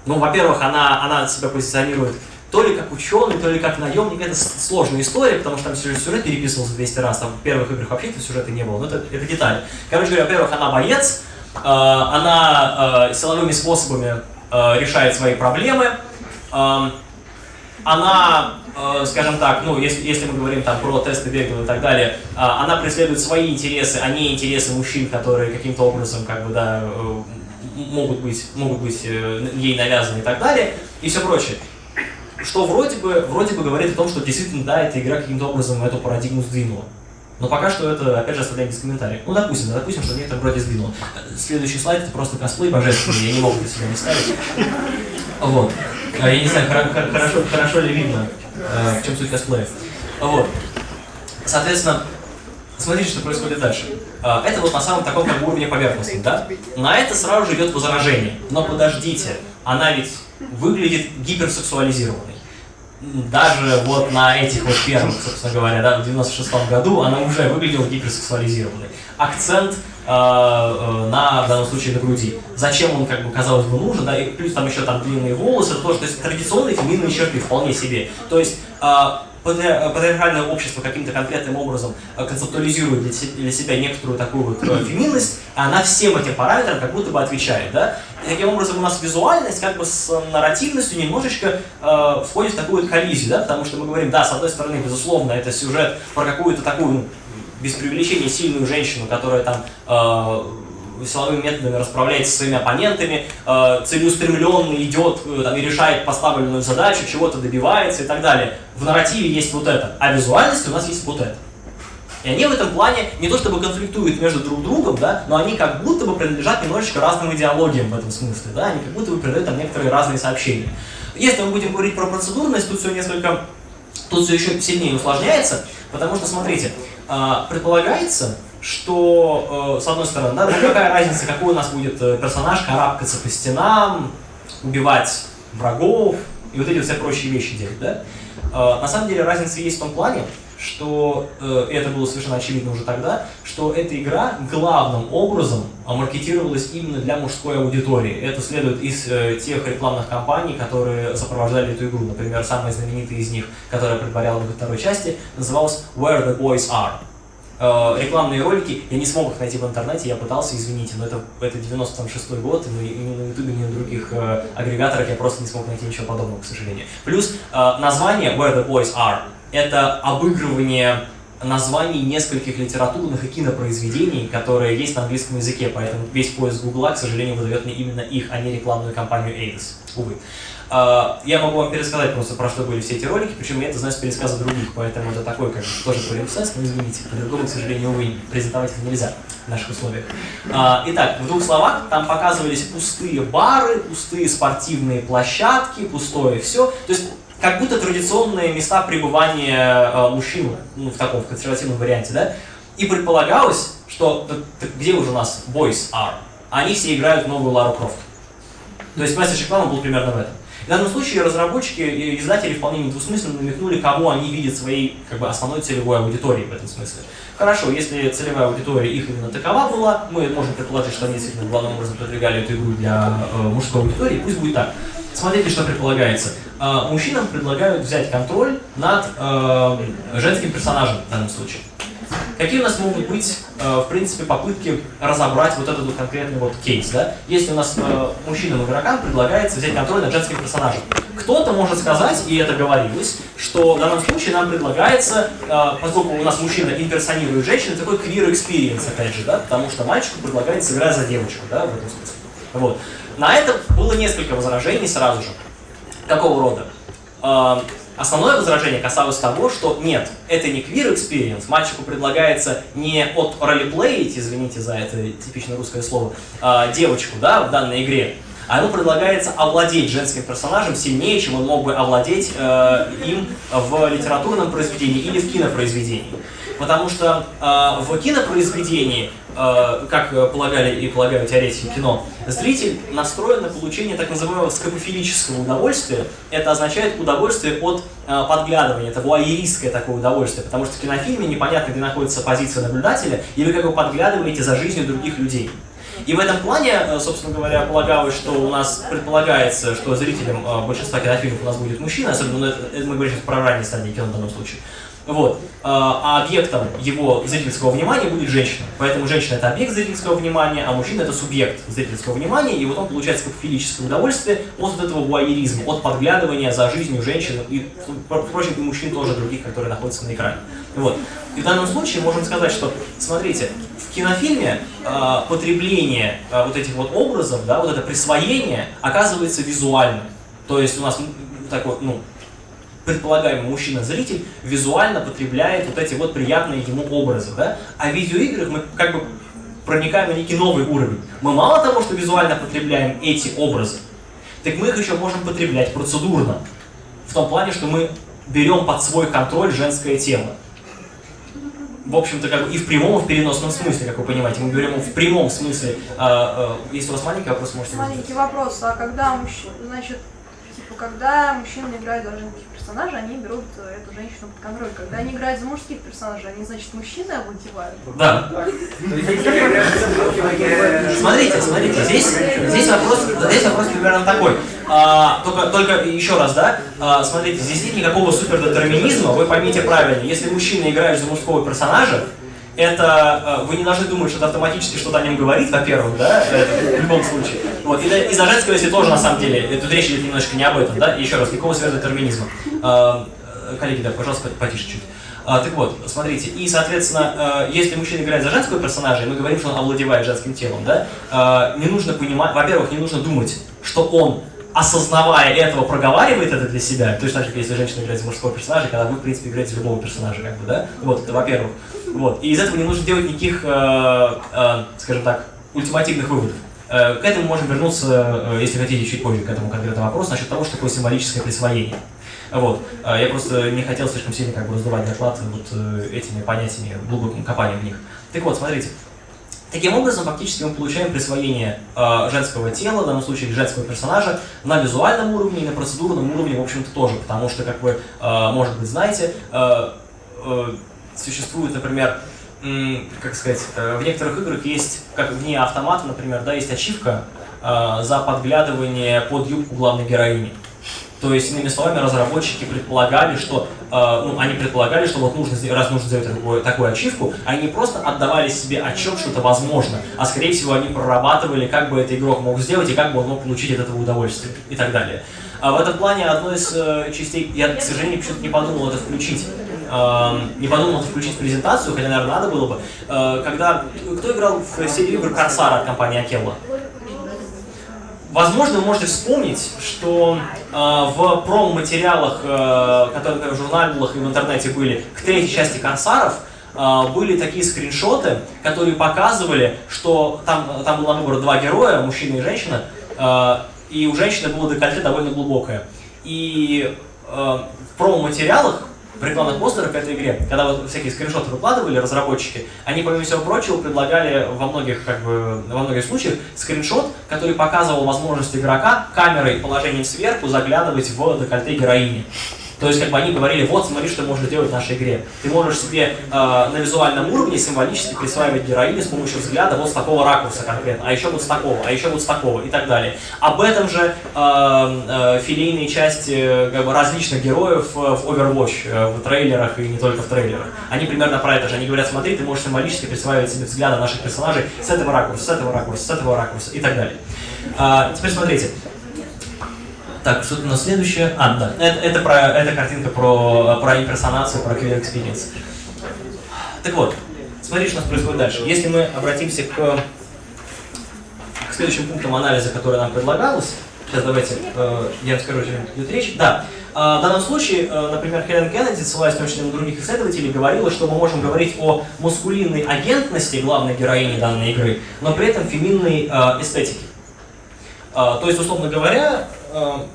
Ну, во-первых, она, она себя позиционирует то ли как ученый, то ли как наемник. Это сложная история, потому что там сюжет, сюжет переписывался 200 раз, там в первых играх вообще этого сюжета не было, но это, это детали. Короче говоря, во-первых, она боец, э, она э, силовыми способами э, решает свои проблемы, э, она, э, скажем так, ну, если, если мы говорим там про тесты Бегова и так далее, э, она преследует свои интересы, а не интересы мужчин, которые каким-то образом, как бы, да, э, могут быть, могут быть э, ей навязаны и так далее, и все прочее. Что вроде бы, вроде бы говорит о том, что действительно, да, эта игра каким-то образом эту парадигму сдвинула. Но пока что это, опять же, оставляем без комментариев. Ну, допустим, да, допустим, что некоторые вроде сдвинуло. Следующий слайд это просто косплей божественный, я не могу себя не ставить. Вот. А, Я не знаю, хоро- хоро- хорошо, хорошо ли видно, э, в чем суть косплея. Вот. Соответственно, смотрите, что происходит дальше. А, Это вот на самом таком как бы уровне поверхности, да? На это сразу же идет возражение. Но подождите, она ведь выглядит гиперсексуализированной. Даже вот на этих вот первых, собственно говоря, да, в 96 году она уже выглядела гиперсексуализированной. Акцент э, э, на, в данном случае, на груди. Зачем он, как бы, казалось бы, нужен, да, и плюс там еще там длинные волосы, это тоже, то есть традиционные феминные черты вполне себе. То есть э, патриархальное общество каким-то конкретным образом э, концептуализирует для себя некоторую такую вот э, феминность, а она всем этим параметрам как будто бы отвечает, да? И таким образом у нас визуальность как бы с нарративностью немножечко э, входит в такую вот коллизию, да? Потому что мы говорим, да, с одной стороны, безусловно, это сюжет про какую-то такую, ну, без преувеличения, сильную женщину, которая там э, силовыми методами расправляется со своими оппонентами, э, целеустремленно идет э, там, и решает поставленную задачу, чего-то добивается и так далее. В нарративе есть вот это, а в визуальности у нас есть вот это. И они в этом плане не то чтобы конфликтуют между друг другом, да, но они как будто бы принадлежат немножечко разным идеологиям в этом смысле, да, они как будто бы передают там некоторые разные сообщения. Если мы будем говорить про процедурность, тут все несколько, тут все еще сильнее усложняется, потому что, смотрите, а, предполагается, что, э, с одной стороны, да, ну какая разница, какой у нас будет э, персонаж, карабкаться по стенам, убивать врагов и вот эти все прочие вещи делать, да? А, на самом деле разница есть в том плане, что, э, это было совершенно очевидно уже тогда, что эта игра главным образом маркетировалась именно для мужской аудитории. Это следует из э, тех рекламных кампаний, которые сопровождали эту игру. Например, самая знаменитая из них, которая предваряла во второй части, называлась «Where the Boys Are». Э, рекламные ролики, я не смог их найти в интернете, я пытался, извините, но это, это 96 год, и ни на ютубе, ни на других э, агрегаторах я просто не смог найти ничего подобного, к сожалению. Плюс э, название «Where the Boys Are» это обыгрывание названий нескольких литературных и кинопроизведений, которые есть на английском языке, поэтому весь поиск Гугла, к сожалению, выдает мне именно их, а не рекламную кампанию Эйдос. Увы. А, я могу вам пересказать просто, про что были все эти ролики, причем я это знаю с пересказа других, поэтому это такой, как бы, тоже полимпсес, но извините, по-другому, к сожалению, увы, презентовать это нельзя в наших условиях. А, итак, в двух словах, там показывались пустые бары, пустые спортивные площадки, пустое все. То есть как будто традиционные места пребывания э, мужчин, ну, в таком в консервативном варианте, да, и предполагалось, что так, так где уже у нас boys are? Они все играют в новую Лару Крофт. То есть месседж рекламы был примерно в этом. В данном случае разработчики и издатели вполне недвусмысленно намекнули, кого они видят своей как бы, основной целевой аудиторией в этом смысле. Хорошо, если целевая аудитория их именно такова была, мы можем предположить, что они действительно главным образом продвигали эту игру для э, мужской аудитории, пусть будет так. Смотрите, что предполагается. Э, мужчинам предлагают взять контроль над э, женским персонажем в данном случае. Какие у нас могут быть, э, в принципе, попытки разобрать вот этот вот конкретный вот кейс, да? Если у нас э, мужчинам-игрокам предлагается взять контроль над женским персонажем, кто-то может сказать, и это говорилось, что в данном случае нам предлагается, э, поскольку у нас мужчина имперсонирует женщину, такой experience, опять же, да, потому что мальчику предлагается играть за девочку, да, в этом смысле. Вот. На это было несколько возражений сразу же. Какого рода? Основное возражение касалось того, что нет, это не queer experience, мальчику предлагается не от ролеплеить, извините за это типично русское слово, а, девочку, да, в данной игре, а ему предлагается овладеть женским персонажем сильнее, чем он мог бы овладеть э, им в литературном произведении или в кинопроизведении. Потому что э, в кинопроизведении Э, как полагали и полагают теоретики кино, зритель настроен на получение так называемого скопофилического удовольствия. Это означает удовольствие от э, подглядывания, это вуайеристское такое удовольствие, потому что в кинофильме непонятно, где находится позиция наблюдателя, и вы как бы подглядываете за жизнью других людей. И в этом плане, э, собственно говоря, полагалось, что у нас предполагается, что зрителем большинства кинофильмов у нас будет мужчина, особенно ну, мы говорим сейчас про ранней стадии кино в данном случае. Вот. А, а объектом его зрительского внимания будет женщина. Поэтому женщина это объект зрительского внимания, а мужчина это субъект зрительского внимания, и вот он получает скопофилическое удовольствие от этого вуайеризма, от подглядывания за жизнью женщин и, впрочем, и мужчин тоже других, которые находятся на экране. Вот. И в данном случае можем сказать, что, смотрите, в кинофильме э, потребление э, вот этих вот образов, да, вот это присвоение оказывается визуальным. То есть у нас такой, ну, предполагаемый мужчина-зритель визуально потребляет вот эти вот приятные ему образы, да? А в видеоиграх мы как бы проникаем на некий новый уровень. Мы мало того, что визуально потребляем эти образы, так мы их еще можем потреблять процедурно. В том плане, что мы берем под свой контроль женское тело. В общем-то, как бы и в прямом, и в переносном смысле, как вы понимаете. Мы берем в прямом смысле. А, а, если у вас маленький вопрос, можете... Маленький вопрос. А когда мужчина, значит, типа, когда мужчина играет за персонажей, они берут э, эту женщину под контроль. Когда они играют за мужских персонажей, они, значит, мужчины овладевают. Да. Смотрите, смотрите, здесь, здесь, вопрос, здесь вопрос примерно такой. А, только, только еще раз, да, а, смотрите, здесь нет никакого супердетерминизма, вы поймите правильно, если мужчина играет за мужского персонажа, это э, вы не должны думать, что это автоматически что-то о нем говорит, во-первых, да, в любом случае. Вот, и, и за женского, если тоже, на самом деле, тут речь идет немножко не об этом, да, еще раз, никакого сверхдетерминизма. Э, коллеги, да, пожалуйста, потише чуть. Так вот, смотрите, и, соответственно, э, если мужчина играет за женского персонажа, и мы говорим, что он овладевает женским телом, да, э, не нужно понимать, во-первых, не нужно думать, что он осознавая этого, проговаривает это для себя, точно так же, если женщина играет за мужского персонажа, когда вы, в принципе, играете любого персонажа, как бы, да? Вот, это во-первых. Вот. И из этого не нужно делать никаких, э, э, скажем так, ультимативных выводов. Э, к этому можем вернуться, если хотите, чуть позже к этому конкретному вопросу, насчет того, что такое символическое присвоение. Вот. Я просто не хотел слишком сильно как бы раздувать доклад вот этими понятиями, глубоким копанием в них. Так вот, смотрите. Таким образом, фактически мы получаем присвоение женского тела, в данном случае женского персонажа, на визуальном уровне и на процедурном уровне, в общем-то, тоже. Потому что, как вы, может быть, знаете, существует, например, как сказать, э, в некоторых играх есть, как вне автомата, например, да, есть ачивка э, за подглядывание под юбку главной героини. То есть, иными словами, разработчики предполагали, что, э, ну, они предполагали, что вот нужно, раз нужно сделать такую, такую ачивку, они не просто отдавали себе отчет, что это возможно, а скорее всего они прорабатывали, как бы этот игрок мог сделать и как бы он мог получить от этого удовольствие и так далее. А в этом плане одной из э, частей, я, к сожалению, почему-то не подумал это включить, не подумал включить презентацию, хотя, наверное, надо было бы. Э, когда, кто играл в серию игр Корсара от компании Акелла? Возможно, вы можете вспомнить, что э, в промо-материалах, э, которые в журналах и в интернете были, к третьей части «Корсаров», э, были такие скриншоты, которые показывали, что там, там было на выбор два героя, мужчина и женщина, э, и у женщины было декольте довольно глубокое. И в промо-материалах в рекламных постерах к этой игре, когда вот всякие скриншоты выкладывали разработчики, они, помимо всего прочего, предлагали во многих, как бы, во многих случаях скриншот, который показывал возможность игрока камерой положением сверху заглядывать в декольте героини. То есть, как бы они говорили, вот, смотри, что можно делать в нашей игре. Ты можешь себе э, на визуальном уровне символически присваивать героиню с помощью взгляда вот с такого ракурса конкретно, а еще вот с такого, а еще вот с такого и так далее. Об этом же э, э, филейные части э, как бы, различных героев э, в Overwatch, э, в трейлерах и не только в трейлерах. Они примерно про это же. Они говорят, смотри, ты можешь символически присваивать себе взгляды наших персонажей с этого ракурса, с этого ракурса, с этого ракурса и так далее. А, теперь смотрите. Так, что у нас следующее? А, да, это, это, про, это картинка про, про имперсонацию, про Clear Experience. Так вот, смотрите, что у нас происходит дальше. Если мы обратимся к, к следующим пунктам анализа, который нам предлагалось, сейчас давайте э, я расскажу, о чем идет речь. Да, э, в данном случае, э, например, Хелен Кеннеди, ссылаясь на других исследователей, говорила, что мы можем говорить о мускулинной агентности главной героини данной игры, но при этом феминной э, эстетике. А, То есть, условно говоря, э,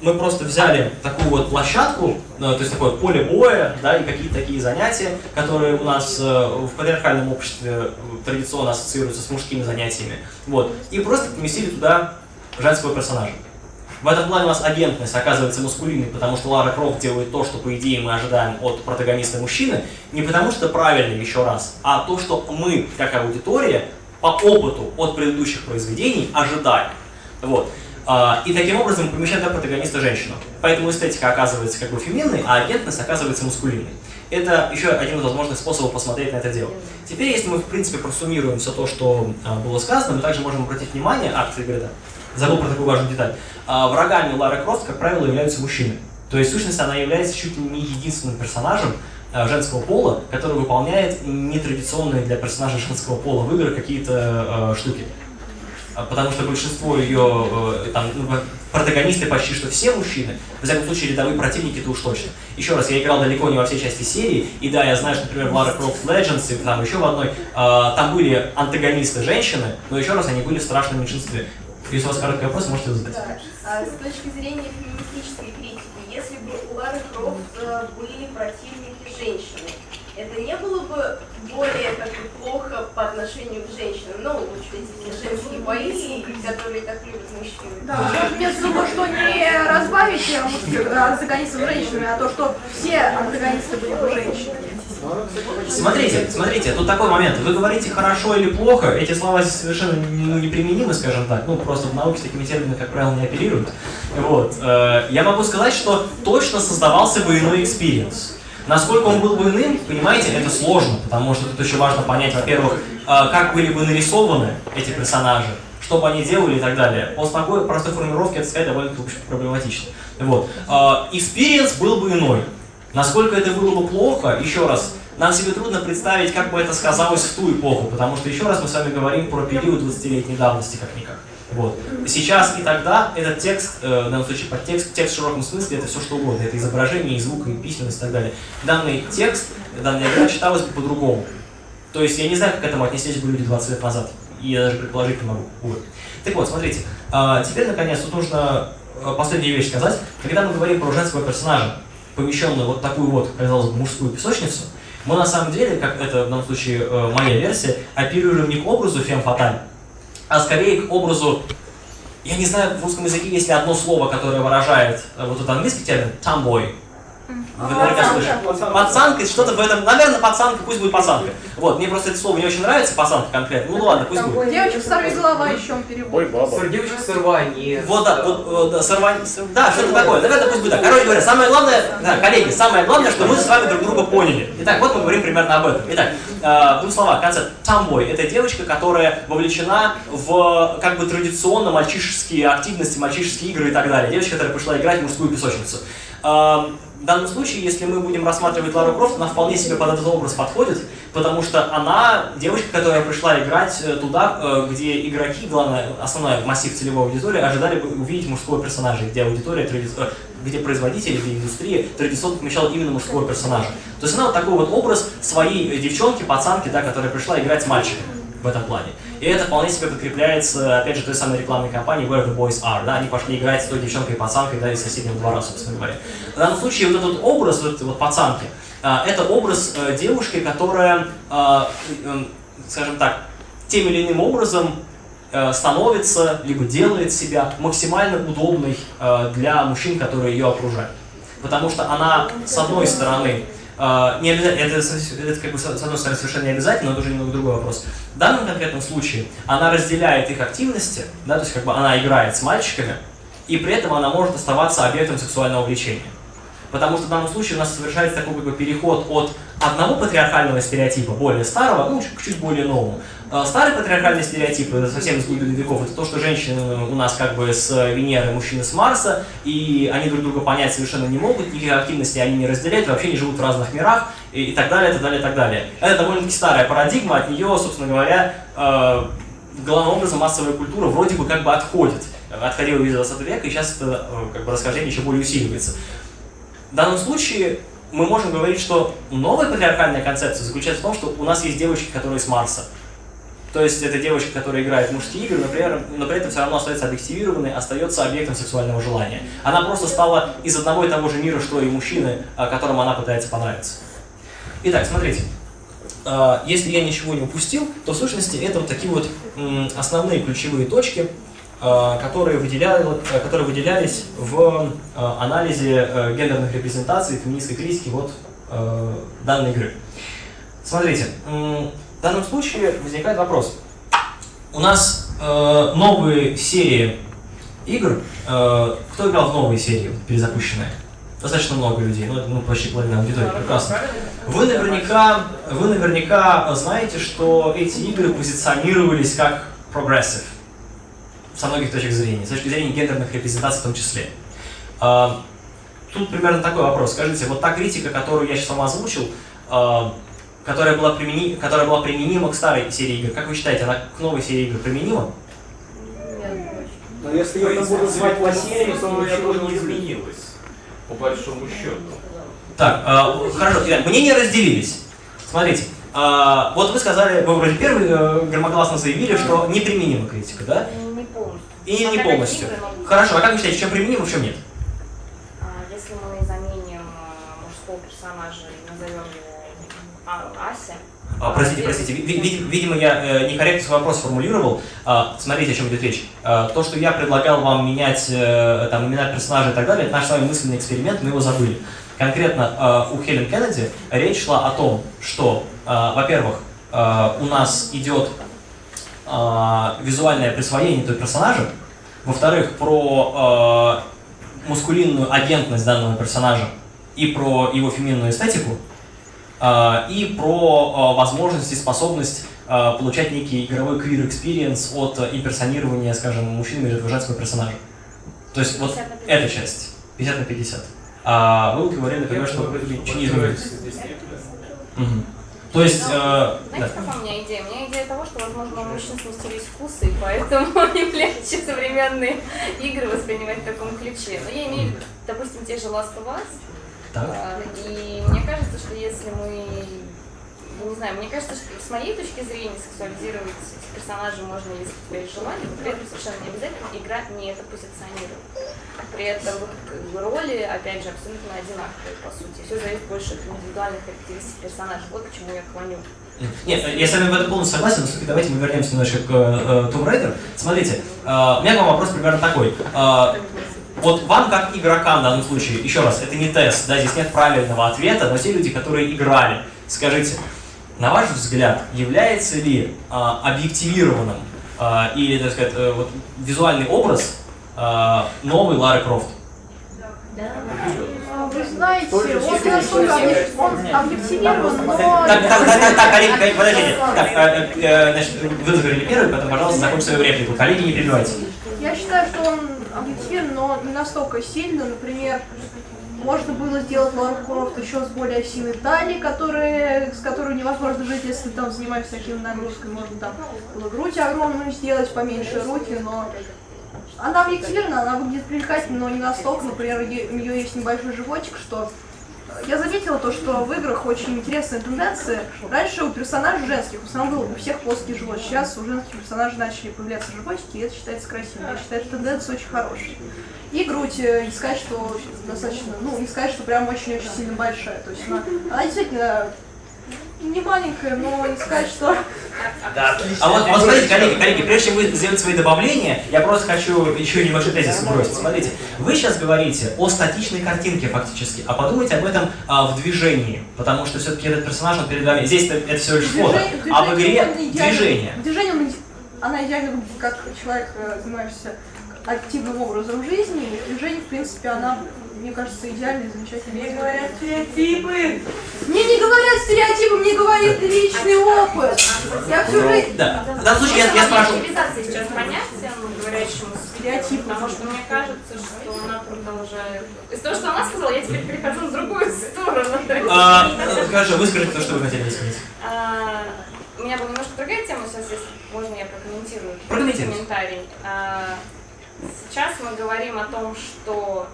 мы просто взяли такую вот площадку, э, то есть такое поле боя, да, и какие-то такие занятия, которые у нас э, в патриархальном обществе э, традиционно ассоциируются с мужскими занятиями, вот, и просто поместили туда женского персонажа. В этом плане у нас агентность оказывается мускулинной, потому что Лара Крофт делает то, что, по идее, мы ожидаем от протагониста мужчины, не потому что правильно, еще раз, а то, что мы, как аудитория, по опыту от предыдущих произведений ожидаем. Вот. А, И таким образом мы помещаем для протагониста женщину. Поэтому эстетика оказывается как бы феминной, а агентность оказывается мускулинной. Это еще один из возможных способов посмотреть на это дело. Теперь, если мы, в принципе, просуммируем все то, что а, было сказано, мы также можем обратить внимание, а, кстати говоря, забыл про такую важную деталь, А, врагами Лары Крофт, как правило, являются мужчины. То есть, в сущности, она является чуть ли не единственным персонажем женского пола, который выполняет нетрадиционные для персонажа женского пола в играх какие-то штуки. А, Потому что большинство ее э, там, ну, протагонисты почти что все мужчины, в всяком случае рядовые противники это уж точно. Еще раз, я играл далеко не во все части серии, и да, я знаю, что, например, в Lara Croft Legends и там еще в одной, а, там были антагонисты женщины, но еще раз, они были в страшном меньшинстве. Если у вас короткий вопрос, можете задать. Да. А с точки зрения феминистической критики, если бы у Лары Крофт э, были противники женщины, это не было бы более как бы, плохо по отношению к женщинам? Ну, вот эти женские бои, которые так любят мужчины. Да, вместо того, что не разбавить антагонистов женщинами, а то, что все антагонисты были бы женщинами. Смотрите, смотрите, тут такой момент. Вы говорите хорошо или плохо, эти слова здесь совершенно ну, неприменимы, скажем так. Ну, просто в науке с такими терминами, как правило, не оперируют. Вот. Э, Я могу сказать, что точно создавался бы иной experience. Насколько он был бы иным, понимаете, это сложно, потому что тут еще важно понять, во-первых, э, как были бы нарисованы эти персонажи, что бы они делали и так далее. После такой простой формулировки это сказать довольно проблематично. Вот. Experience был бы иной. Насколько это было бы плохо, еще раз, нам себе трудно представить, как бы это сказалось в ту эпоху, потому что еще раз мы с вами говорим про период 20-летней давности как-никак. Вот. Сейчас и тогда этот текст, э, в данном случае подтекст, текст в широком смысле, это все что угодно. Это изображение, и звук, и письменность и так далее. Данный текст, данная игра читалась бы по-другому. То есть я не знаю, как к этому отнеслись бы люди 20 лет назад. И я даже предположить не могу. Вот. Так вот, смотрите. А, теперь, наконец, тут нужно э, последнюю вещь сказать. Когда мы говорим про женского персонажа, помещенную вот такую вот, казалось бы, мужскую песочницу, мы на самом деле, как это в данном случае э, моя версия, оперируем не к образу фем фаталь, а скорее к образу, я не знаю, в русском языке есть ли одно слово, которое выражает э, вот этот английский термин tomboy. Вы наверняка слышали. Пацанка, что-то в этом, наверное, пацанка, пусть будет пацанка. Вот, мне просто это слово не очень нравится, пацанка конкретно. Ну ладно, пусть будет. Девочка сорви голова еще он перевод. Ой, баба. Девочка сорвание. Вот, да, вот, вот, да, сор- что-то такое. Наверное, пусть будет так. Короче говоря, самое главное, да, коллеги, самое главное, что мы с вами друг друга поняли. Итак, вот мы говорим примерно об этом. Итак, э, в двух словах, концепт tomboy – это девочка, которая вовлечена в как бы традиционно мальчишеские активности, мальчишеские игры и так далее. Девочка, которая пришла играть в мужскую песочницу. Э, в данном случае, если мы будем рассматривать Лару Крофт, она вполне себе под этот образ подходит, потому что она девочка, которая пришла играть э, туда, э, где игроки, главное, основной массив целевой аудитории, ожидали бы увидеть мужского персонажа, где аудитория, э, где производители, где индустрия традиционно помещала именно мужского персонажа. То есть она вот такой вот образ своей девчонки, пацанки, да, которая пришла играть с мальчиком в этом плане. И это вполне себе подкрепляется, опять же, той самой рекламной кампанией Where the Boys Are. Да? Они пошли играть с той девчонкой и пацанкой да, из соседнего двора, собственно говоря. В данном случае вот этот образ вот этой вот пацанки, а, это образ э, девушки, которая, а, э, скажем так, тем или иным образом э, становится, либо делает себя максимально удобной для мужчин, которые ее окружают. Потому что она, с одной стороны, э, не обязательно, это, с- это как бы, с одной стороны совершенно не обязательно, но это уже немного другой вопрос. В данном конкретном случае она разделяет их активности, да, то есть как бы она играет с мальчиками, и при этом она может оставаться объектом сексуального влечения. Потому что в данном случае у нас совершается такой как бы, переход от одного патриархального стереотипа, более старого, ну, к чуть более новому. Э, Старый патриархальный стереотип, это совсем из глубины веков, это то, что женщины у нас как бы с Венеры, мужчины с Марса, и они друг друга понять совершенно не могут, никаких активностей они не разделяют, вообще не живут в разных мирах, и, и так далее, и так далее, и так далее. Это довольно-таки старая парадигма, от нее, собственно говоря, э, главным образом массовая культура вроде бы как бы отходит. Отходила весь 20 века, и сейчас это э, как бы расхождение еще более усиливается. В данном случае мы можем говорить, что новая патриархальная концепция заключается в том, что у нас есть девочки, которые с Марса. То есть это девочка, которая играет в мужские игры, например, но при этом все равно остается объективированной, остается объектом сексуального желания. Она просто стала из одного и того же мира, что и мужчины, а, которым она пытается понравиться. Итак, смотрите. А, Если я ничего не упустил, то в сущности это вот такие вот основные ключевые точки, а, которые, выделяли, которые выделялись в анализе э, гендерных репрезентаций, феминистской критики вот э, данной игры. Смотрите, в данном случае возникает вопрос. У нас э, новые серии игр. э, кто играл в новые серии, перезапущенные? Достаточно много людей, ну, это, ну почти половина аудитории, прекрасно. Вы наверняка, вы наверняка знаете, что эти игры позиционировались как progressive со многих точек зрения, с точки зрения гендерных репрезентаций в том числе. А, Тут примерно такой вопрос. Скажите, вот та критика, которую я сейчас вам озвучил, а, которая была, примени... которая была применима к старой серии игр, как вы считаете, она к новой серии игр применима? Но если я буду звать по серии, то ничего не изменилось, по большому счету. Так, а, хорошо, итак, мнения разделились. Смотрите, а, вот вы сказали, вы вроде первый э, громогласно заявили, что неприменима критика, да? Не полностью. И не полностью. Хорошо, а как вы считаете, в чем применимо, в чем нет? А, Если мы заменим а, мужского персонажа и назовем его А- Ася, А, простите, простите, ви- ви- видимо, я э, некорректно свой вопрос сформулировал. А, смотрите, о чем идет речь. А, то, что я предлагал вам менять э, там, имена персонажей и так далее, это наш с вами мысленный эксперимент, мы его забыли. Конкретно у Хелен Кеннеди речь шла о том, что, во-первых, у нас идет визуальное присвоение той персонажа, во-вторых, про мускулинную агентность данного персонажа и про его феминную эстетику, и про а, возможность и способность а, получать некий игровой queer experience от а, имперсонирования, скажем, мужчины или женского персонажа. То есть вот 50 на 50. эта часть, 50 на 50. А вы говорили, например, что ничего не изменилось. Мгм. То есть, э, да. Знаете, какая у меня идея? У меня идея того, что, возможно, у мужчин сместились вкусы, и поэтому им легче современные игры воспринимать в таком ключе. Но я имею в виду, допустим, те же Last of Us. Так. А, И мне кажется, что если мы... ну, Не знаю, мне кажется, что с моей точки зрения сексуализировать этих персонажей можно, если у тебя есть желание, но при этом совершенно не обязательно игра не это позиционирует. При этом роли, опять же, абсолютно одинаковые, по сути. Все зависит больше от индивидуальных характеристик персонажа. Вот к чему я клоню. Нет, я с вами в этом полностью согласен, но все-таки давайте мы вернемся немножко к э, Tomb Raider. Смотрите, э, у меня к вам вопрос примерно такой. Э, вот вам, как игрокам в данном случае, еще раз, это не тест, да, здесь нет правильного ответа, но те люди, которые играли, скажите, на ваш взгляд, является ли э, объективированным э, или, так сказать, э, вот, визуальный образ э, новый Лары Крофт? А, Вы знаете, он объективирован, но... Так, так, так, так, так, коллеги, коллеги, подождите. Так, э, э, значит, вы заговорили первый, потом, пожалуйста, закончите свою реплику. Коллеги, не перебивайте. Я считаю, что он объективен, но не настолько сильно. Например, можно было сделать Лару Крофт еще с более сильной талией, которые, с которой невозможно жить, если ты там занимаешься всякими нагрузками. Можно там было грудь огромную сделать, поменьше руки, но она объективна, она выглядит привлекательно, но не настолько. Например, у нее есть небольшой животик, что я заметила то, что в играх очень интересная тенденция. Раньше у персонажей женских в основном был у всех плоский живот. Сейчас у женских персонажей начали появляться животики, и это считается красивым. Я считаю, что тенденция очень хорошая. И грудь, э, не сказать, что достаточно, ну, не сказать, что прям очень-очень сильно большая. То есть она, она действительно не маленькая, но не сказать, что... Да, отлично. А вот, вот смотрите, коллеги, коллеги, прежде чем вы сделаете свои добавления, я просто хочу еще небольшой тезис бросить. Смотрите, вы сейчас говорите о статичной картинке фактически, а подумайте об этом а, в движении, потому что все-таки этот персонаж, он перед вами, здесь это, это всего лишь фото, а в игре движение. Движение, он она идеально как человек, э, занимающийся активным образом жизни. И движение, в принципе, она, мне кажется, идеальная, замечательная. Мне говорят стереотипы! Мне не говорят стереотипы, мне говорит личный опыт. Я всю жизнь... Да, в данном случае я, я спрашиваю, сейчас понятием, говорящему Стереотип. потому что мне кажется, что она продолжает... Из того, что она сказала, я теперь перехожу в другую сторону. а, хорошо, выскажите то, что вы хотели сказать. А, У меня была немножко другая тема, сейчас, если можно, я прокомментирую. Прокомментируйте. комментарий. А, Сейчас мы говорим о том, что...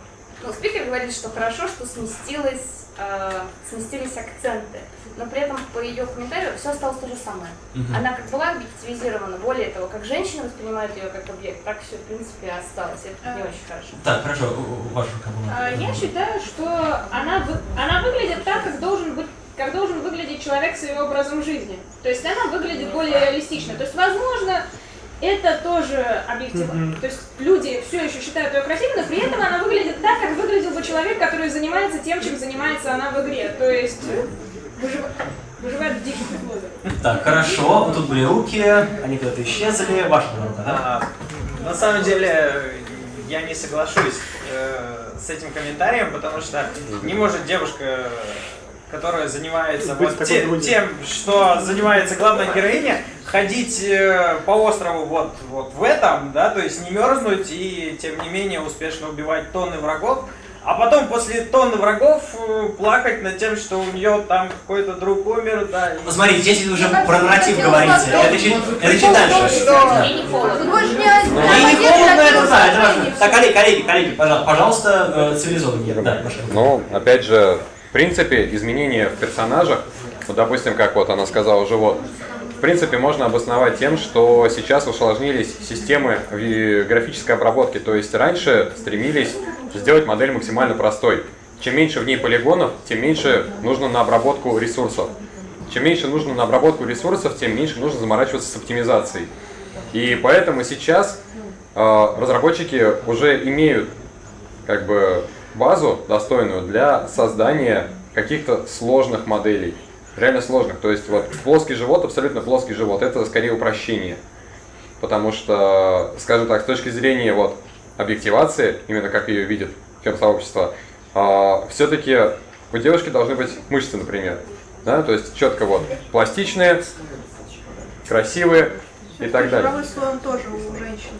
Ну, спикер говорит, что хорошо, что сместилось, а, сместились акценты. Но при этом по ее комментарию все осталось то же самое. Мгм. Она как была объективизирована, более того, как женщина воспринимает ее как объект, так все, в принципе, осталось. Это не очень хорошо. Так, хорошо, у- у- ваш аргумент. А, Я считаю, что она, вы- она выглядит так, как должен быть как должен выглядеть человек с ее образом жизни. То есть она выглядит более реалистично. То есть, возможно, это тоже объективно. То есть люди все еще считают ее красивой, но при этом она выглядит так, как выглядел бы человек, который занимается тем, чем занимается она в игре. То есть выжив- выживает в диких условиях. Так, хорошо, тут были руки, они куда-то исчезли, ваша рука, да? А, на самом деле, я не соглашусь э, с этим комментарием, потому что не может девушка, которая занимается Быть вот те- тем, что занимается главная героиня, ходить э, по острову вот, вот в этом, да, то есть не мерзнуть и тем не менее успешно убивать тонны врагов, а потом после тонны врагов э, плакать над тем, что у нее там какой-то друг умер, да. и- Смотрите, здесь вы уже про нарратив говорите, это чуть, это чуть дальше. Что? И не холодно. Ну, и не холодно, это да, это важно. Так, коллеги, коллеги, коллеги, пожалуйста, э, цивилизованнее. Да. Ну, опять же, принципе, изменения в персонажах, вот, допустим, как вот она сказала, живот, в принципе, можно обосновать тем, что сейчас усложнились системы графической обработки. То есть раньше стремились сделать модель максимально простой. Чем меньше в ней полигонов, тем меньше нужно на обработку ресурсов. Чем меньше нужно на обработку ресурсов, тем меньше нужно заморачиваться с оптимизацией. И поэтому сейчас э, разработчики уже имеют как бы базу достойную для создания каких-то сложных моделей. Реально сложных. То есть вот плоский живот, абсолютно плоский живот, это скорее упрощение. Потому что, скажем так, с точки зрения вот объективации, именно как ее видит фем-сообщество, все-таки у девушки должны быть мышцы, например. Да? То есть четко вот пластичные, красивые и так далее. Тоже у женщин.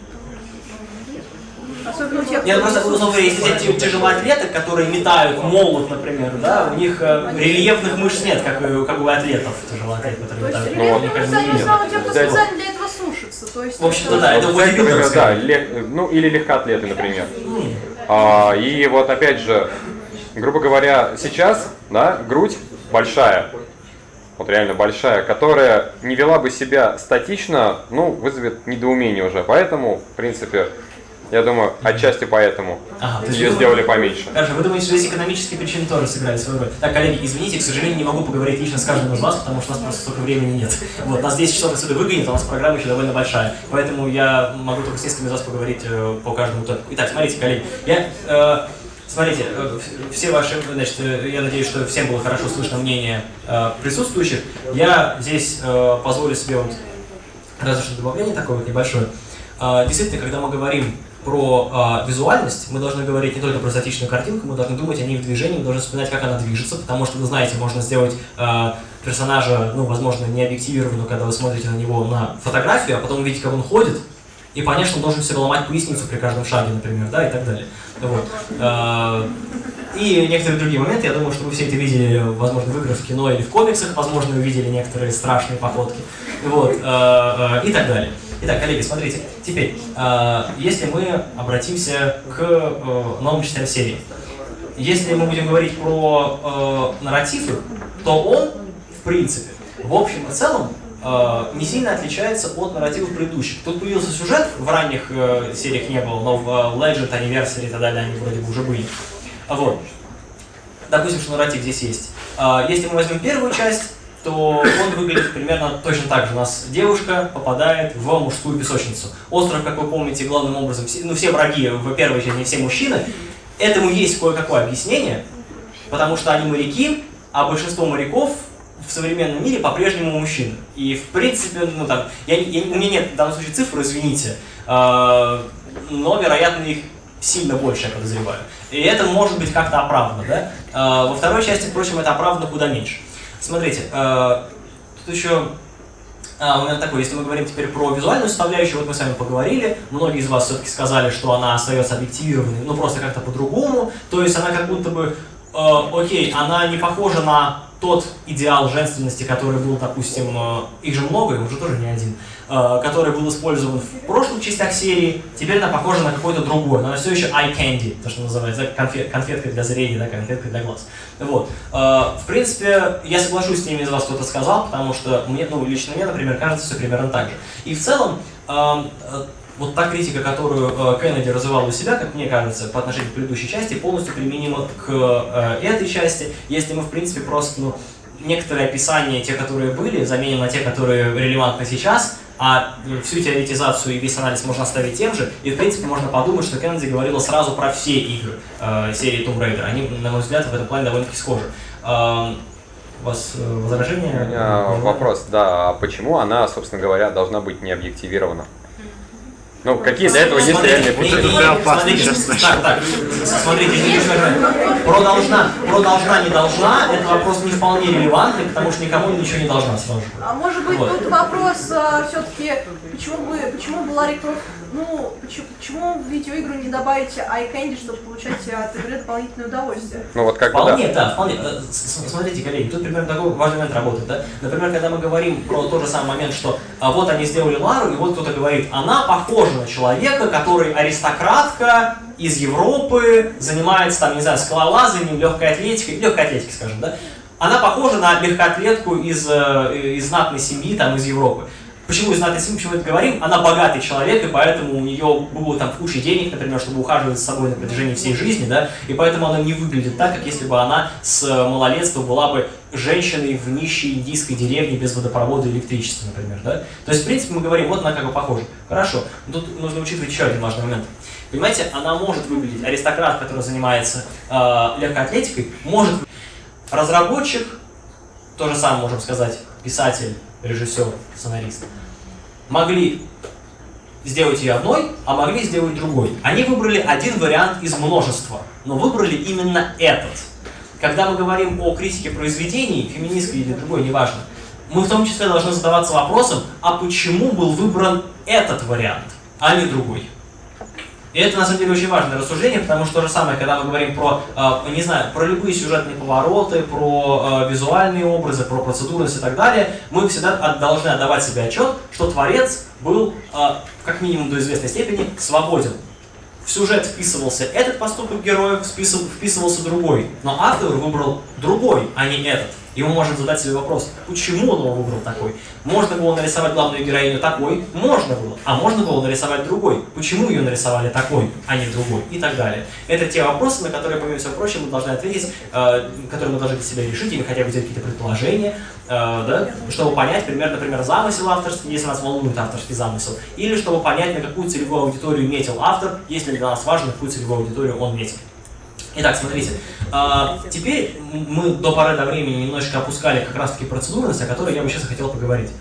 Особенно тех, Нет, просто, условно если взять тяжелоатлеты, которые метают молот, например, да, у них э, рельефных мышц нет, как, у- как у атлетов тяжелоатлетов, которые То есть метают. рельефные Они как бы мышцы, они основном те, кто специально для этого сушится. То есть В общем-то, да, это бодибилдерское. да, лег- ну или легкоатлеты, например. А, и вот опять же, грубо говоря, сейчас, да, грудь большая, вот реально большая, которая не вела бы себя статично, ну, вызовет недоумение уже. Поэтому, в принципе, я думаю, отчасти поэтому Ага, ее вы сделали поменьше. Хорошо, вы думаете, что здесь экономические причины тоже сыграли свою роль? Так, коллеги, извините, к сожалению, не могу поговорить лично с каждым из вас, потому что у нас просто столько времени нет. Вот, нас 10 часов отсюда выгонит, а у нас программа еще довольно большая. Поэтому я могу только с несколькими из вас поговорить э, по каждому tópiку. Итак, смотрите, коллеги, я... э, Смотрите, э, все ваши, значит, э, я надеюсь, что всем было хорошо слышно мнение э, присутствующих. Я здесь э, позволю себе вот разве что добавление такое вот небольшое. А, Действительно, когда мы говорим про а, визуальность, мы должны говорить не только про статичную картинку, мы должны думать о ней в движении, мы должны вспоминать, как она движется, потому что, вы знаете, можно сделать а, персонажа, ну, возможно, не объективированного, когда вы смотрите на него на фотографию, а потом увидите, как он ходит, и, конечно, он должен себе ломать поясницу при каждом шаге, например, да, и так далее. Вот. А, И некоторые другие моменты, я думаю, что вы все это видели, возможно, в играх, в кино или в комиксах, возможно, увидели некоторые страшные походки, вот, э, э, и так далее. Итак, коллеги, смотрите, теперь, если мы обратимся к э, новым частям серии, если мы будем говорить про э, нарративы, то он, в принципе, в общем и целом, не сильно отличается от нарративов предыдущих. Тут появился сюжет, в ранних э, сериях не было, но в э, Legend, Anniversary и так далее они вроде бы уже были. А Вот. Допустим, что нарратив здесь есть. А, Если мы возьмем первую часть, то он выглядит примерно точно так же. У нас девушка попадает в мужскую песочницу. Остров, как вы помните, главным образом, ну все враги в первой части, не все мужчины. Этому есть кое-какое объяснение, потому что они моряки, а большинство моряков в современном мире по-прежнему мужчины. И в принципе, ну там, я, я у меня нет в данном случае цифр, извините, а, но, вероятно, их сильно больше, я подозреваю. И это может быть как-то оправдано, да? А, во второй части, впрочем, это оправдано куда меньше. Смотрите, а, тут еще а, момент такой, если мы говорим теперь про визуальную составляющую, вот мы с вами поговорили, многие из вас все-таки сказали, что она остается объективированной, ну просто как-то по-другому, то есть она как будто бы, э, окей, она не похожа на тот идеал женственности, который был, допустим, э, их же много, их уже тоже не один, э, который был использован в прошлых частях серии, теперь она похожа на какой-то другой, но она все еще eye candy, то, что называется, конфет, конфетка для зрения, да, конфетка для глаз. Вот. Э, В принципе, я соглашусь с теми из вас, кто это сказал, потому что мне, ну, лично мне, например, кажется все примерно так же. И в целом, вот та критика, которую э, Кеннеди развивал у себя, как мне кажется, по отношению к предыдущей части, полностью применима к э, этой части, если мы, в принципе, просто, ну, некоторые описания, те, которые были, заменим на те, которые релевантны сейчас, а э, всю теоретизацию и весь анализ можно оставить тем же, и, в принципе, можно подумать, что Кеннеди говорила сразу про все игры серии Tomb Raider. Они, на мой взгляд, в этом плане довольно-таки схожи. Эм, у вас э, У меня вопрос, да, а почему она, собственно говоря, должна быть не объективирована? Ну, какие для этого есть Смотрите, реальные пути? не- Это опасно смотрите, сейчас Так, так, смотрите, не нужно Про должна, про должна, не должна, это вопрос не вполне релевантный, потому что никому ничего не должна сразу. А может быть Вот. тут вопрос все-таки, почему бы, почему бы Ларри Крофт, ну, почему, почему в видеоигру не добавить eye candy, чтобы получать от игры дополнительное удовольствие? Ну вот как бы Вполне, да. да, вполне. Э, с- с- Смотрите, коллеги, тут примерно такой важный момент работает, да? Например, когда мы говорим про тот же самый момент, что а вот они сделали Лару, и вот кто-то говорит, она похожа на человека, который аристократка из Европы, занимается там, не знаю, скалолазанием, легкой атлетикой, легкой атлетикой, скажем, да? Она похожа на легкоатлетку из, э, из знатной семьи, там, из Европы. Почему из знатной семьи, почему это говорим? Она богатый человек, и поэтому у нее было там куча денег, например, чтобы ухаживать за собой на протяжении всей жизни, да, и поэтому она не выглядит так, как если бы она с э, малолетства была бы женщиной в нищей индийской деревне без водопровода и электричества, например, да. То есть, в принципе, мы говорим, вот она как бы похожа. Хорошо, но тут нужно учитывать еще один важный момент. Понимаете, она может выглядеть, аристократ, который занимается э, легкой атлетикой, может разработчик, то же самое можем сказать, писатель, режиссер, сценарист, могли сделать ее одной, а могли сделать другой. Они выбрали один вариант из множества, но выбрали именно этот. Когда мы говорим о критике произведений, феминистской или другой, неважно, мы в том числе должны задаваться вопросом, а почему был выбран этот вариант, а не другой. И это на самом деле очень важное рассуждение, потому что то же самое, когда мы говорим про, э, не знаю, про любые сюжетные повороты, про э, визуальные образы, про процедурность и так далее, мы всегда должны отдавать себе отчет, что творец был, э, как минимум до известной степени, свободен. В сюжет вписывался этот поступок героев, вписыв- вписывался другой, но автор выбрал другой, а не этот. И мы можем задать себе вопрос, почему он его выбрал такой? Можно было нарисовать главную героиню такой? Можно было. А можно было нарисовать другой? Почему ее нарисовали такой, а не другой? И так далее. Это те вопросы, на которые, помимо всего прочего, мы должны ответить, э, которые мы должны для себя решить, или хотя бы сделать какие-то предположения, э, да, чтобы понять примерно, например, замысел авторский, если нас волнует авторский замысел, или чтобы понять, на какую целевую аудиторию метил автор, если для нас важно, на какую целевую аудиторию он метил. Итак, смотрите, а, теперь мы до поры до времени немножечко опускали как раз-таки процедурность, о которой я бы сейчас хотел поговорить.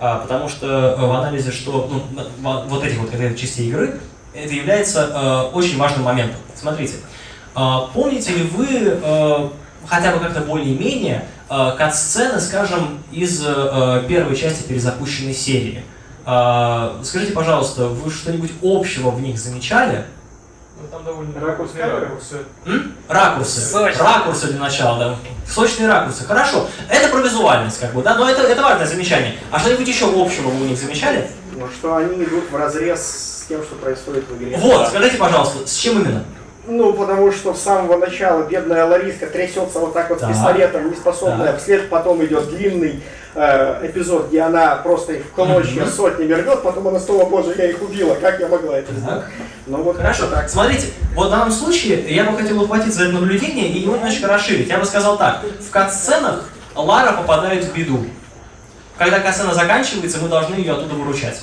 А, потому что э, в анализе, что ну, вот этих вот конкретных частей игры, это является э, очень важным моментом. Смотрите, а, помните ли вы э, хотя бы как-то более-менее кат-сцены, скажем, из первой части перезапущенной серии? Скажите, пожалуйста, вы что-нибудь общего в них замечали? Ну, там довольно ракурсы. М? Ракурсы. Сочно. Ракурсы для начала, да. Сочные ракурсы. Хорошо. Это про визуальность, как бы, да, но это, это важное замечание. А что-нибудь еще общего вы у них замечали? Ну, что они идут в разрез с тем, что происходит в игре. Вот, скажите, пожалуйста, с чем именно? Ну, потому что с самого начала бедная Лариска трясется вот так вот Так. пистолетом, не способная. Так. Вслед потом идет длинный э, эпизод, где она просто их в клочья Мгм. сотнями рвет, потом она снова, боже, я их убила, как я могла это сделать? Ну вот Хорошо. так. Смотрите, вот в данном случае я бы хотел ухватить за это наблюдение и его немножечко расширить. Я бы сказал так. В кат-сценах Лара попадает в беду. Когда кат-сцена заканчивается, мы должны ее оттуда выручать.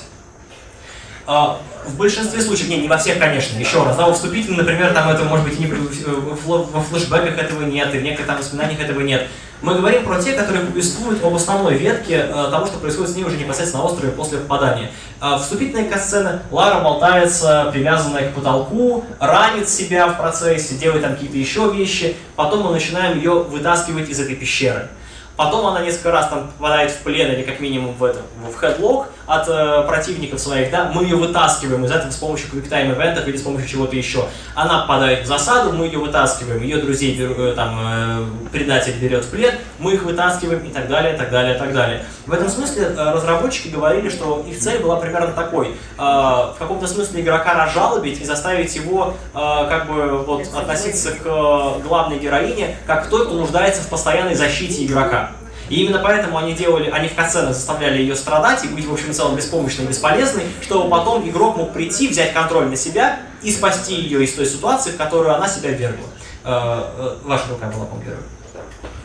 А, В большинстве случаев, не, не во всех, конечно, еще раз, да, во вступительном, например, там этого, может быть, и не, фло- во флешбеках этого нет, и в некоторых там воспоминаниях этого нет. Мы говорим про те, которые повествуют об основной ветке э, того, что происходит с ней уже непосредственно на острове после попадания. А, Вступительная касцена, Лара болтается, привязанная к потолку, ранит себя в процессе, делает там какие-то еще вещи, потом мы начинаем ее вытаскивать из этой пещеры. Потом она несколько раз там попадает в плен или как минимум в, это, в хедлок от э, противников своих, да, мы ее вытаскиваем из этого с помощью квиктайм ивентов или с помощью чего-то еще. Она попадает в засаду, мы ее вытаскиваем, ее друзей э, там э, предатель берет в плен, мы их вытаскиваем и так далее, так далее, так далее. В этом смысле э, разработчики говорили, что их цель была примерно такой, э, в каком-то смысле игрока разжалобить и заставить его э, как бы вот относиться к э, главной героине как к той, кто нуждается в постоянной защите игрока. И именно поэтому они делали, они в катсценах заставляли ее страдать и быть, в общем и целом, беспомощной и бесполезной, чтобы потом игрок мог прийти, взять контроль на себя и спасти ее из той ситуации, в которую она себя вергла. Э, э, Ваша рука была, по-моему, первой.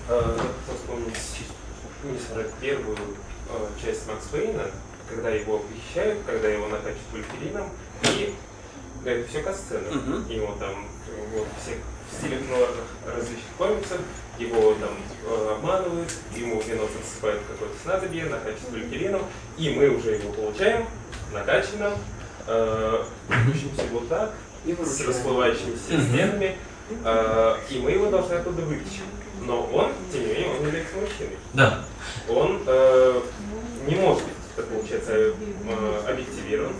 Э, ну, если брать первую э, часть Макс Пейна, когда его похищают, когда его накачивают вульферином, и да, это все касцена. Мгм. Его там э, вот, всех в стиле нуарных различных комиксов, его там э, обманывают, ему засыпают в какое-то снадобье, накачивают вульферином, и мы уже его получаем накачанным, э, движущимся вот так, И с расплывающимися стенами, э, и мы его должны оттуда вытащить. Но он, тем не менее, он является мужчиной. Да. Он э, не может быть, так получается, э, объективирован.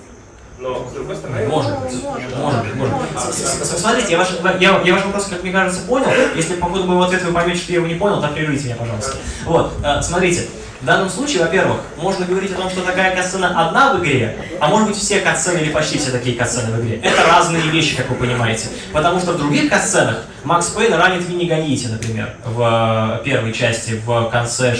Но, с другой стороны, Может быть. Может может с- Смотрите, я ваш, я, я ваш вопрос, как мне кажется, понял. Если по ходу моего ответа вы поймете, что я его не понял, то прервите меня, пожалуйста. Вот, э, смотрите. В данном случае, во-первых, можно говорить о том, что такая катсцена одна в игре, а может быть все катсцены или почти все такие катсцены в игре. Это разные вещи, как вы понимаете. Потому что в других катсценах Макс Пейн ранит Винни Гаити, например, в э, первой части, в конце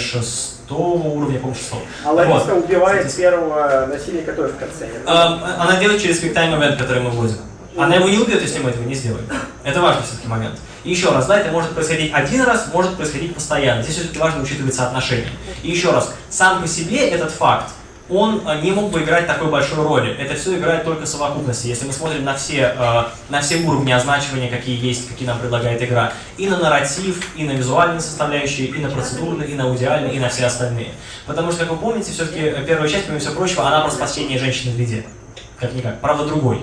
шестого уровня, по-моему. А Лариска Вот. убивает первого насильника тоже в конце. Эм, Она делает через QuickTime Event, который мы вводим. Она его не убьет, если мы этого не сделаем. Это важный все-таки момент. И еще раз, да, это может происходить один раз, может происходить постоянно. Здесь все-таки важно учитывать соотношение. И еще раз, сам по себе этот факт, он э, не мог бы играть такой большой роли. Это все играет только совокупности. Если мы смотрим на все, э, на все уровни означивания, какие есть, какие нам предлагает игра, и на нарратив, и на визуальные составляющие, и на процедурные, и на аудиальные, и на все остальные. Потому что, как вы помните, все-таки первая часть, помимо всего прочего, она про спасение женщины в беде. Как-никак. Правда, другой.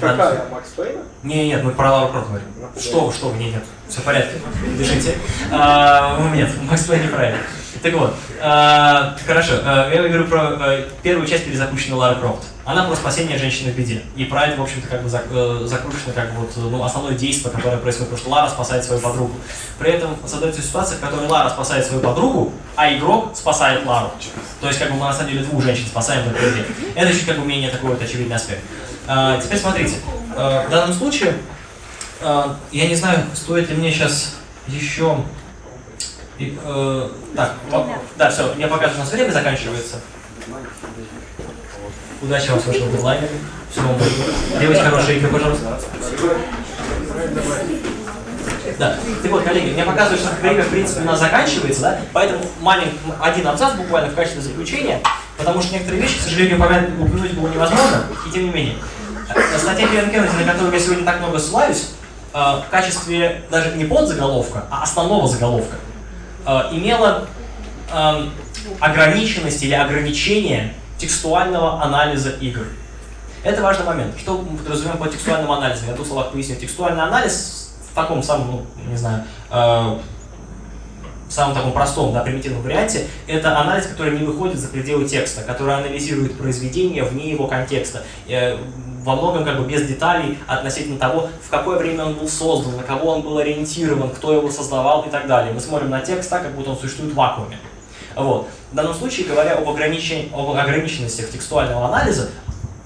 Какая? Макс Пейна? Не, нет, мы про Лару Крофт говорим. Что вы, что вы, нет, нет, все в порядке, дышите. А, ну, нет, Макс Пейн не про это. Так вот, э, хорошо, э, я говорю про э, первую часть перезапущенной Лары Крофт. Она про спасение женщины в беде. И про это, в общем-то, как бы зак- закручено как вот, ну, основное действие, которое происходит, потому что Лара спасает свою подругу. При этом создается ситуация, в которой Лара спасает свою подругу, а игрок спасает Лару. То есть, как бы мы на самом деле двух женщин спасаем в этой игре. Это чуть как бы менее такой вот очевидный аспект. Теперь смотрите, в данном случае, я не знаю, стоит ли мне сейчас еще и, э, так, да, все, мне покажут, у нас время заканчивается. Удачи вам с вашим дедлайном. Всего вам доброго. Делайте хорошие игры, пожалуйста. Да. Так вот, коллеги, мне показывают, что время, в принципе, у нас заканчивается, да? Поэтому маленький, один абзац буквально в качестве заключения, потому что некоторые вещи, к сожалению, упомянуть- было невозможно, и тем не менее. Статья Кевин Кеннеди, на которую я сегодня так много ссылаюсь, э, в качестве даже не подзаголовка, а основного заголовка, имела эм, ограниченность или ограничение текстуального анализа игр. Это важный момент. Что мы подразумеваем под текстуальным анализом? Я в двух словах поясню. Текстуальный анализ в таком самом, ну, не знаю, самом таком простом, да, примитивном варианте, это анализ, который не выходит за пределы текста, который анализирует произведение вне его контекста. Э, во многом как бы без деталей относительно того, в какое время он был создан, на кого он был ориентирован, кто его создавал и так далее. Мы смотрим на текст так, как будто он существует в вакууме. Вот. В данном случае, говоря об, ограничен... об ограниченностях текстуального анализа,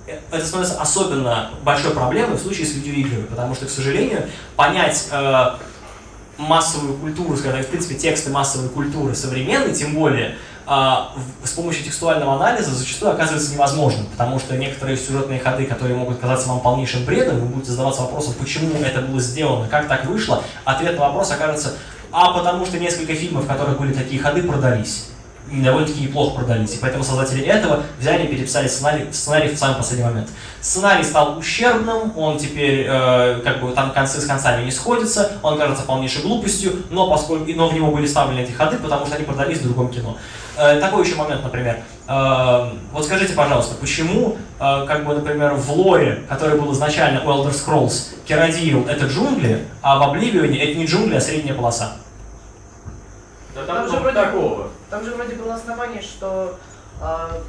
э, это становится особенно большой проблемой в случае с видеоиграми, потому что, к сожалению, понять э, массовую культуру, скажем так, в принципе, тексты массовой культуры современной, тем более, а, с помощью текстуального анализа зачастую оказывается невозможным, потому что некоторые сюжетные ходы, которые могут казаться вам полнейшим бредом, вы будете задаваться вопросом, почему это было сделано, как так вышло, ответ на вопрос окажется, а потому что несколько фильмов, в которых были такие ходы, продались. Довольно-таки неплохо продались. И поэтому создатели этого взяли и переписали сценарий, сценарий в самый последний момент. Сценарий стал ущербным, он теперь э, как бы там концы с концами не сходятся, он кажется полнейшей глупостью, но поскольку но в него были вставлены эти ходы, потому что они продались в другом кино. Э, такой еще момент, например. Э, вот скажите, пожалуйста, почему, э, как бы, например, в лоре, который был изначально у Elder Scrolls, Керадиил — это джунгли, а в Обливионе это не джунгли, а средняя полоса? Да Там там же вроде- такого. Там же вроде было основание, что а,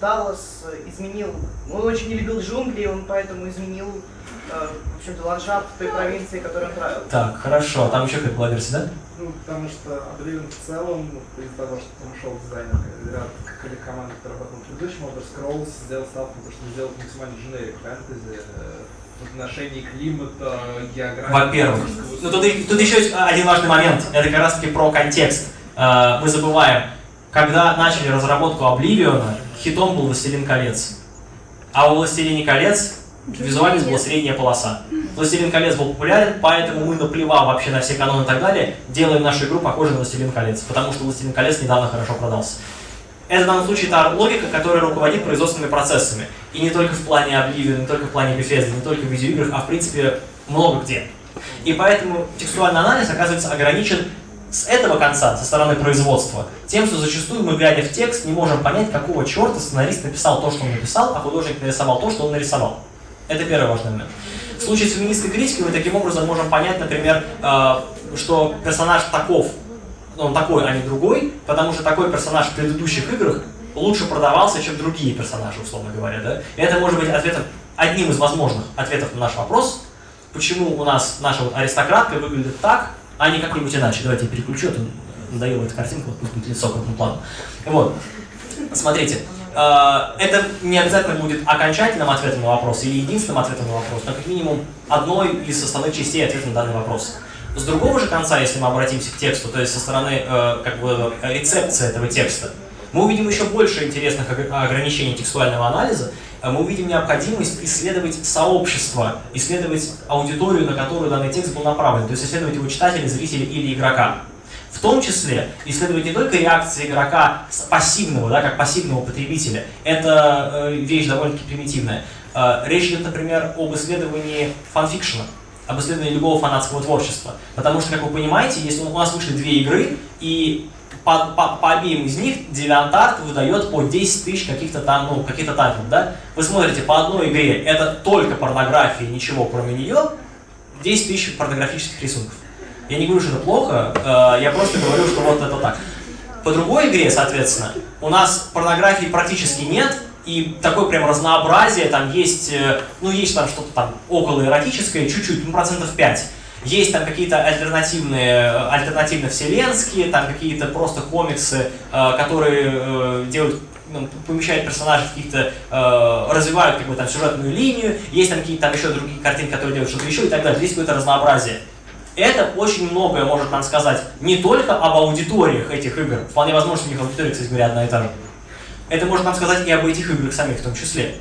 Даллас изменил, он очень не любил джунгли, он поэтому изменил, а, в общем-то, ландшафт той провинции, которую он правил. Так, хорошо. А Там еще какая была версия, да? Ну, потому что Oblivion в целом, ну, из-за того, что там ушел дизайнер, ряд команды, которые работал в предыдущем Elder Scrolls, сделал ставку, на то, чтобы сделать максимально generic фэнтези э, в отношении климата, географии. Во-первых. Ну, тут, тут еще есть один важный момент. Это как раз таки про контекст. Э, Мы забываем, когда начали разработку Обливиона, хитом был «Властелин колец». А у «Властелине колец» визуально была средняя полоса. «Властелин колец» был популярен, поэтому мы, наплевав вообще на все каноны и так далее, делаем нашу игру похожей на «Властелин колец», потому что «Властелин колец» недавно хорошо продался. Это в данном случае та логика, которая руководит производственными процессами. И не только в плане Oblivion, не только в плане Bethesda, не только в видеоиграх, а в принципе много где. И поэтому текстуальный анализ оказывается ограничен с этого конца, со стороны производства, тем, что зачастую мы, глядя в текст, не можем понять, какого черта сценарист написал то, что он написал, а художник нарисовал то, что он нарисовал. Это первый важный момент. В случае с феминистской критикой мы таким образом можем понять, например, э, что персонаж таков, он такой, а не другой, потому что такой персонаж в предыдущих играх лучше продавался, чем другие персонажи, условно говоря. Да? И это может быть ответом, одним из возможных ответов на наш вопрос, почему у нас наша вот аристократка выглядит так, а не как-нибудь иначе. Давайте я переключу, а то надоела эта картинка, вот будет лицо крупным планом. Вот. Смотрите, э, это не обязательно будет окончательным ответом на вопрос или единственным ответом на вопрос, но как минимум одной из составных частей ответа на данный вопрос. С другого же конца, если мы обратимся к тексту, то есть со стороны э, как бы рецепции этого текста, мы увидим еще больше интересных ог- ограничений текстуального анализа, э, мы увидим необходимость исследовать сообщество, исследовать аудиторию, на которую данный текст был направлен, то есть исследовать его читателя, зрителя или игрока. В том числе исследовать не только реакции игрока пассивного, да, как пассивного потребителя, это э, вещь довольно-таки примитивная. Э, речь идет, например, об исследовании фанфикшена, об исследовании любого фанатского творчества. Потому что, как вы понимаете, если у нас вышли две игры, и по, по, по обеим из них DeviantArt выдает по 10 тысяч каких-то там, ну, каких-то тайтлов, да? Вы смотрите, по одной игре это только порнография, ничего кроме нее, 10 тысяч порнографических рисунков. Я не говорю, что это плохо, э, я просто говорю, что вот это так. По другой игре, соответственно, у нас порнографии практически нет, и такое прям разнообразие, там есть, э, ну есть там что-то там около эротическое, чуть-чуть, ну процентов 5. Есть там какие-то альтернативные, альтернативно-вселенские, там какие-то просто комиксы, э, которые э, делают ну, помещают персонажей в каких-то, э, развивают как бы там сюжетную линию, есть там какие-то еще другие картинки, которые делают что-то еще и так далее. Здесь какое-то разнообразие. Это очень многое может нам сказать не только об аудиториях этих игр, вполне возможно, у них аудитория, кстати говоря, одна и та же. Это может нам сказать и об этих играх самих в том числе.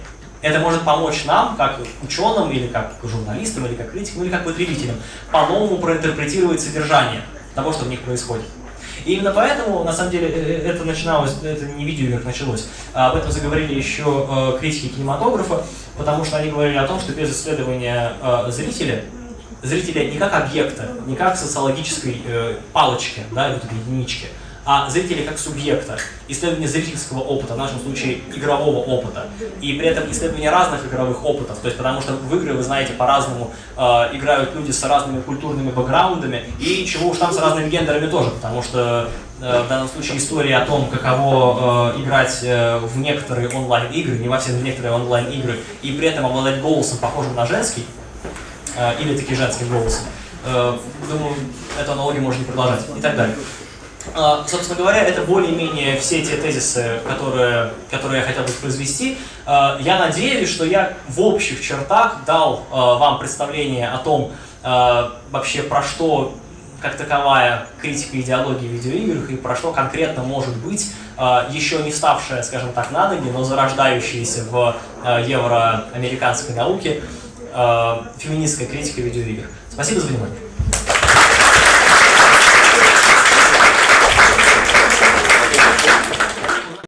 Это может помочь нам, как ученым, или как журналистам, или как критикам, или как потребителям, по-новому проинтерпретировать содержание того, что в них происходит. И именно поэтому, на самом деле, э, э, это начиналось, это не видеоигр началось, а об этом заговорили еще э, критики кинематографа, потому что они говорили о том, что без исследования зрителя, зрителя не как объекта, не как социологической палочки, да, этой единички, а зрителя как субъекта, исследование зрительского опыта, в нашем случае игрового опыта, и при этом исследование разных игровых опытов, то есть потому что в игры, вы знаете, по-разному э, играют люди с разными культурными бэкграундами, и чего уж там с разными гендерами тоже, потому что э, в данном случае история о том, каково э, играть э, в некоторые онлайн-игры, не во все, в некоторые онлайн-игры, и при этом обладать голосом, похожим на женский, э, или таки женским голосом, э, думаю, эту аналогию можно продолжать, и так далее. А, собственно говоря, это более-менее все те тезисы, которые, которые я хотел бы произвести. А, я надеюсь, что я в общих чертах дал а, вам представление о том, вообще про что как таковая критика идеологии в видеоиграх и про что конкретно может быть еще не ставшая, скажем так, на ноги, но зарождающаяся в евроамериканской науке феминистская критика видеоигр. Спасибо за внимание.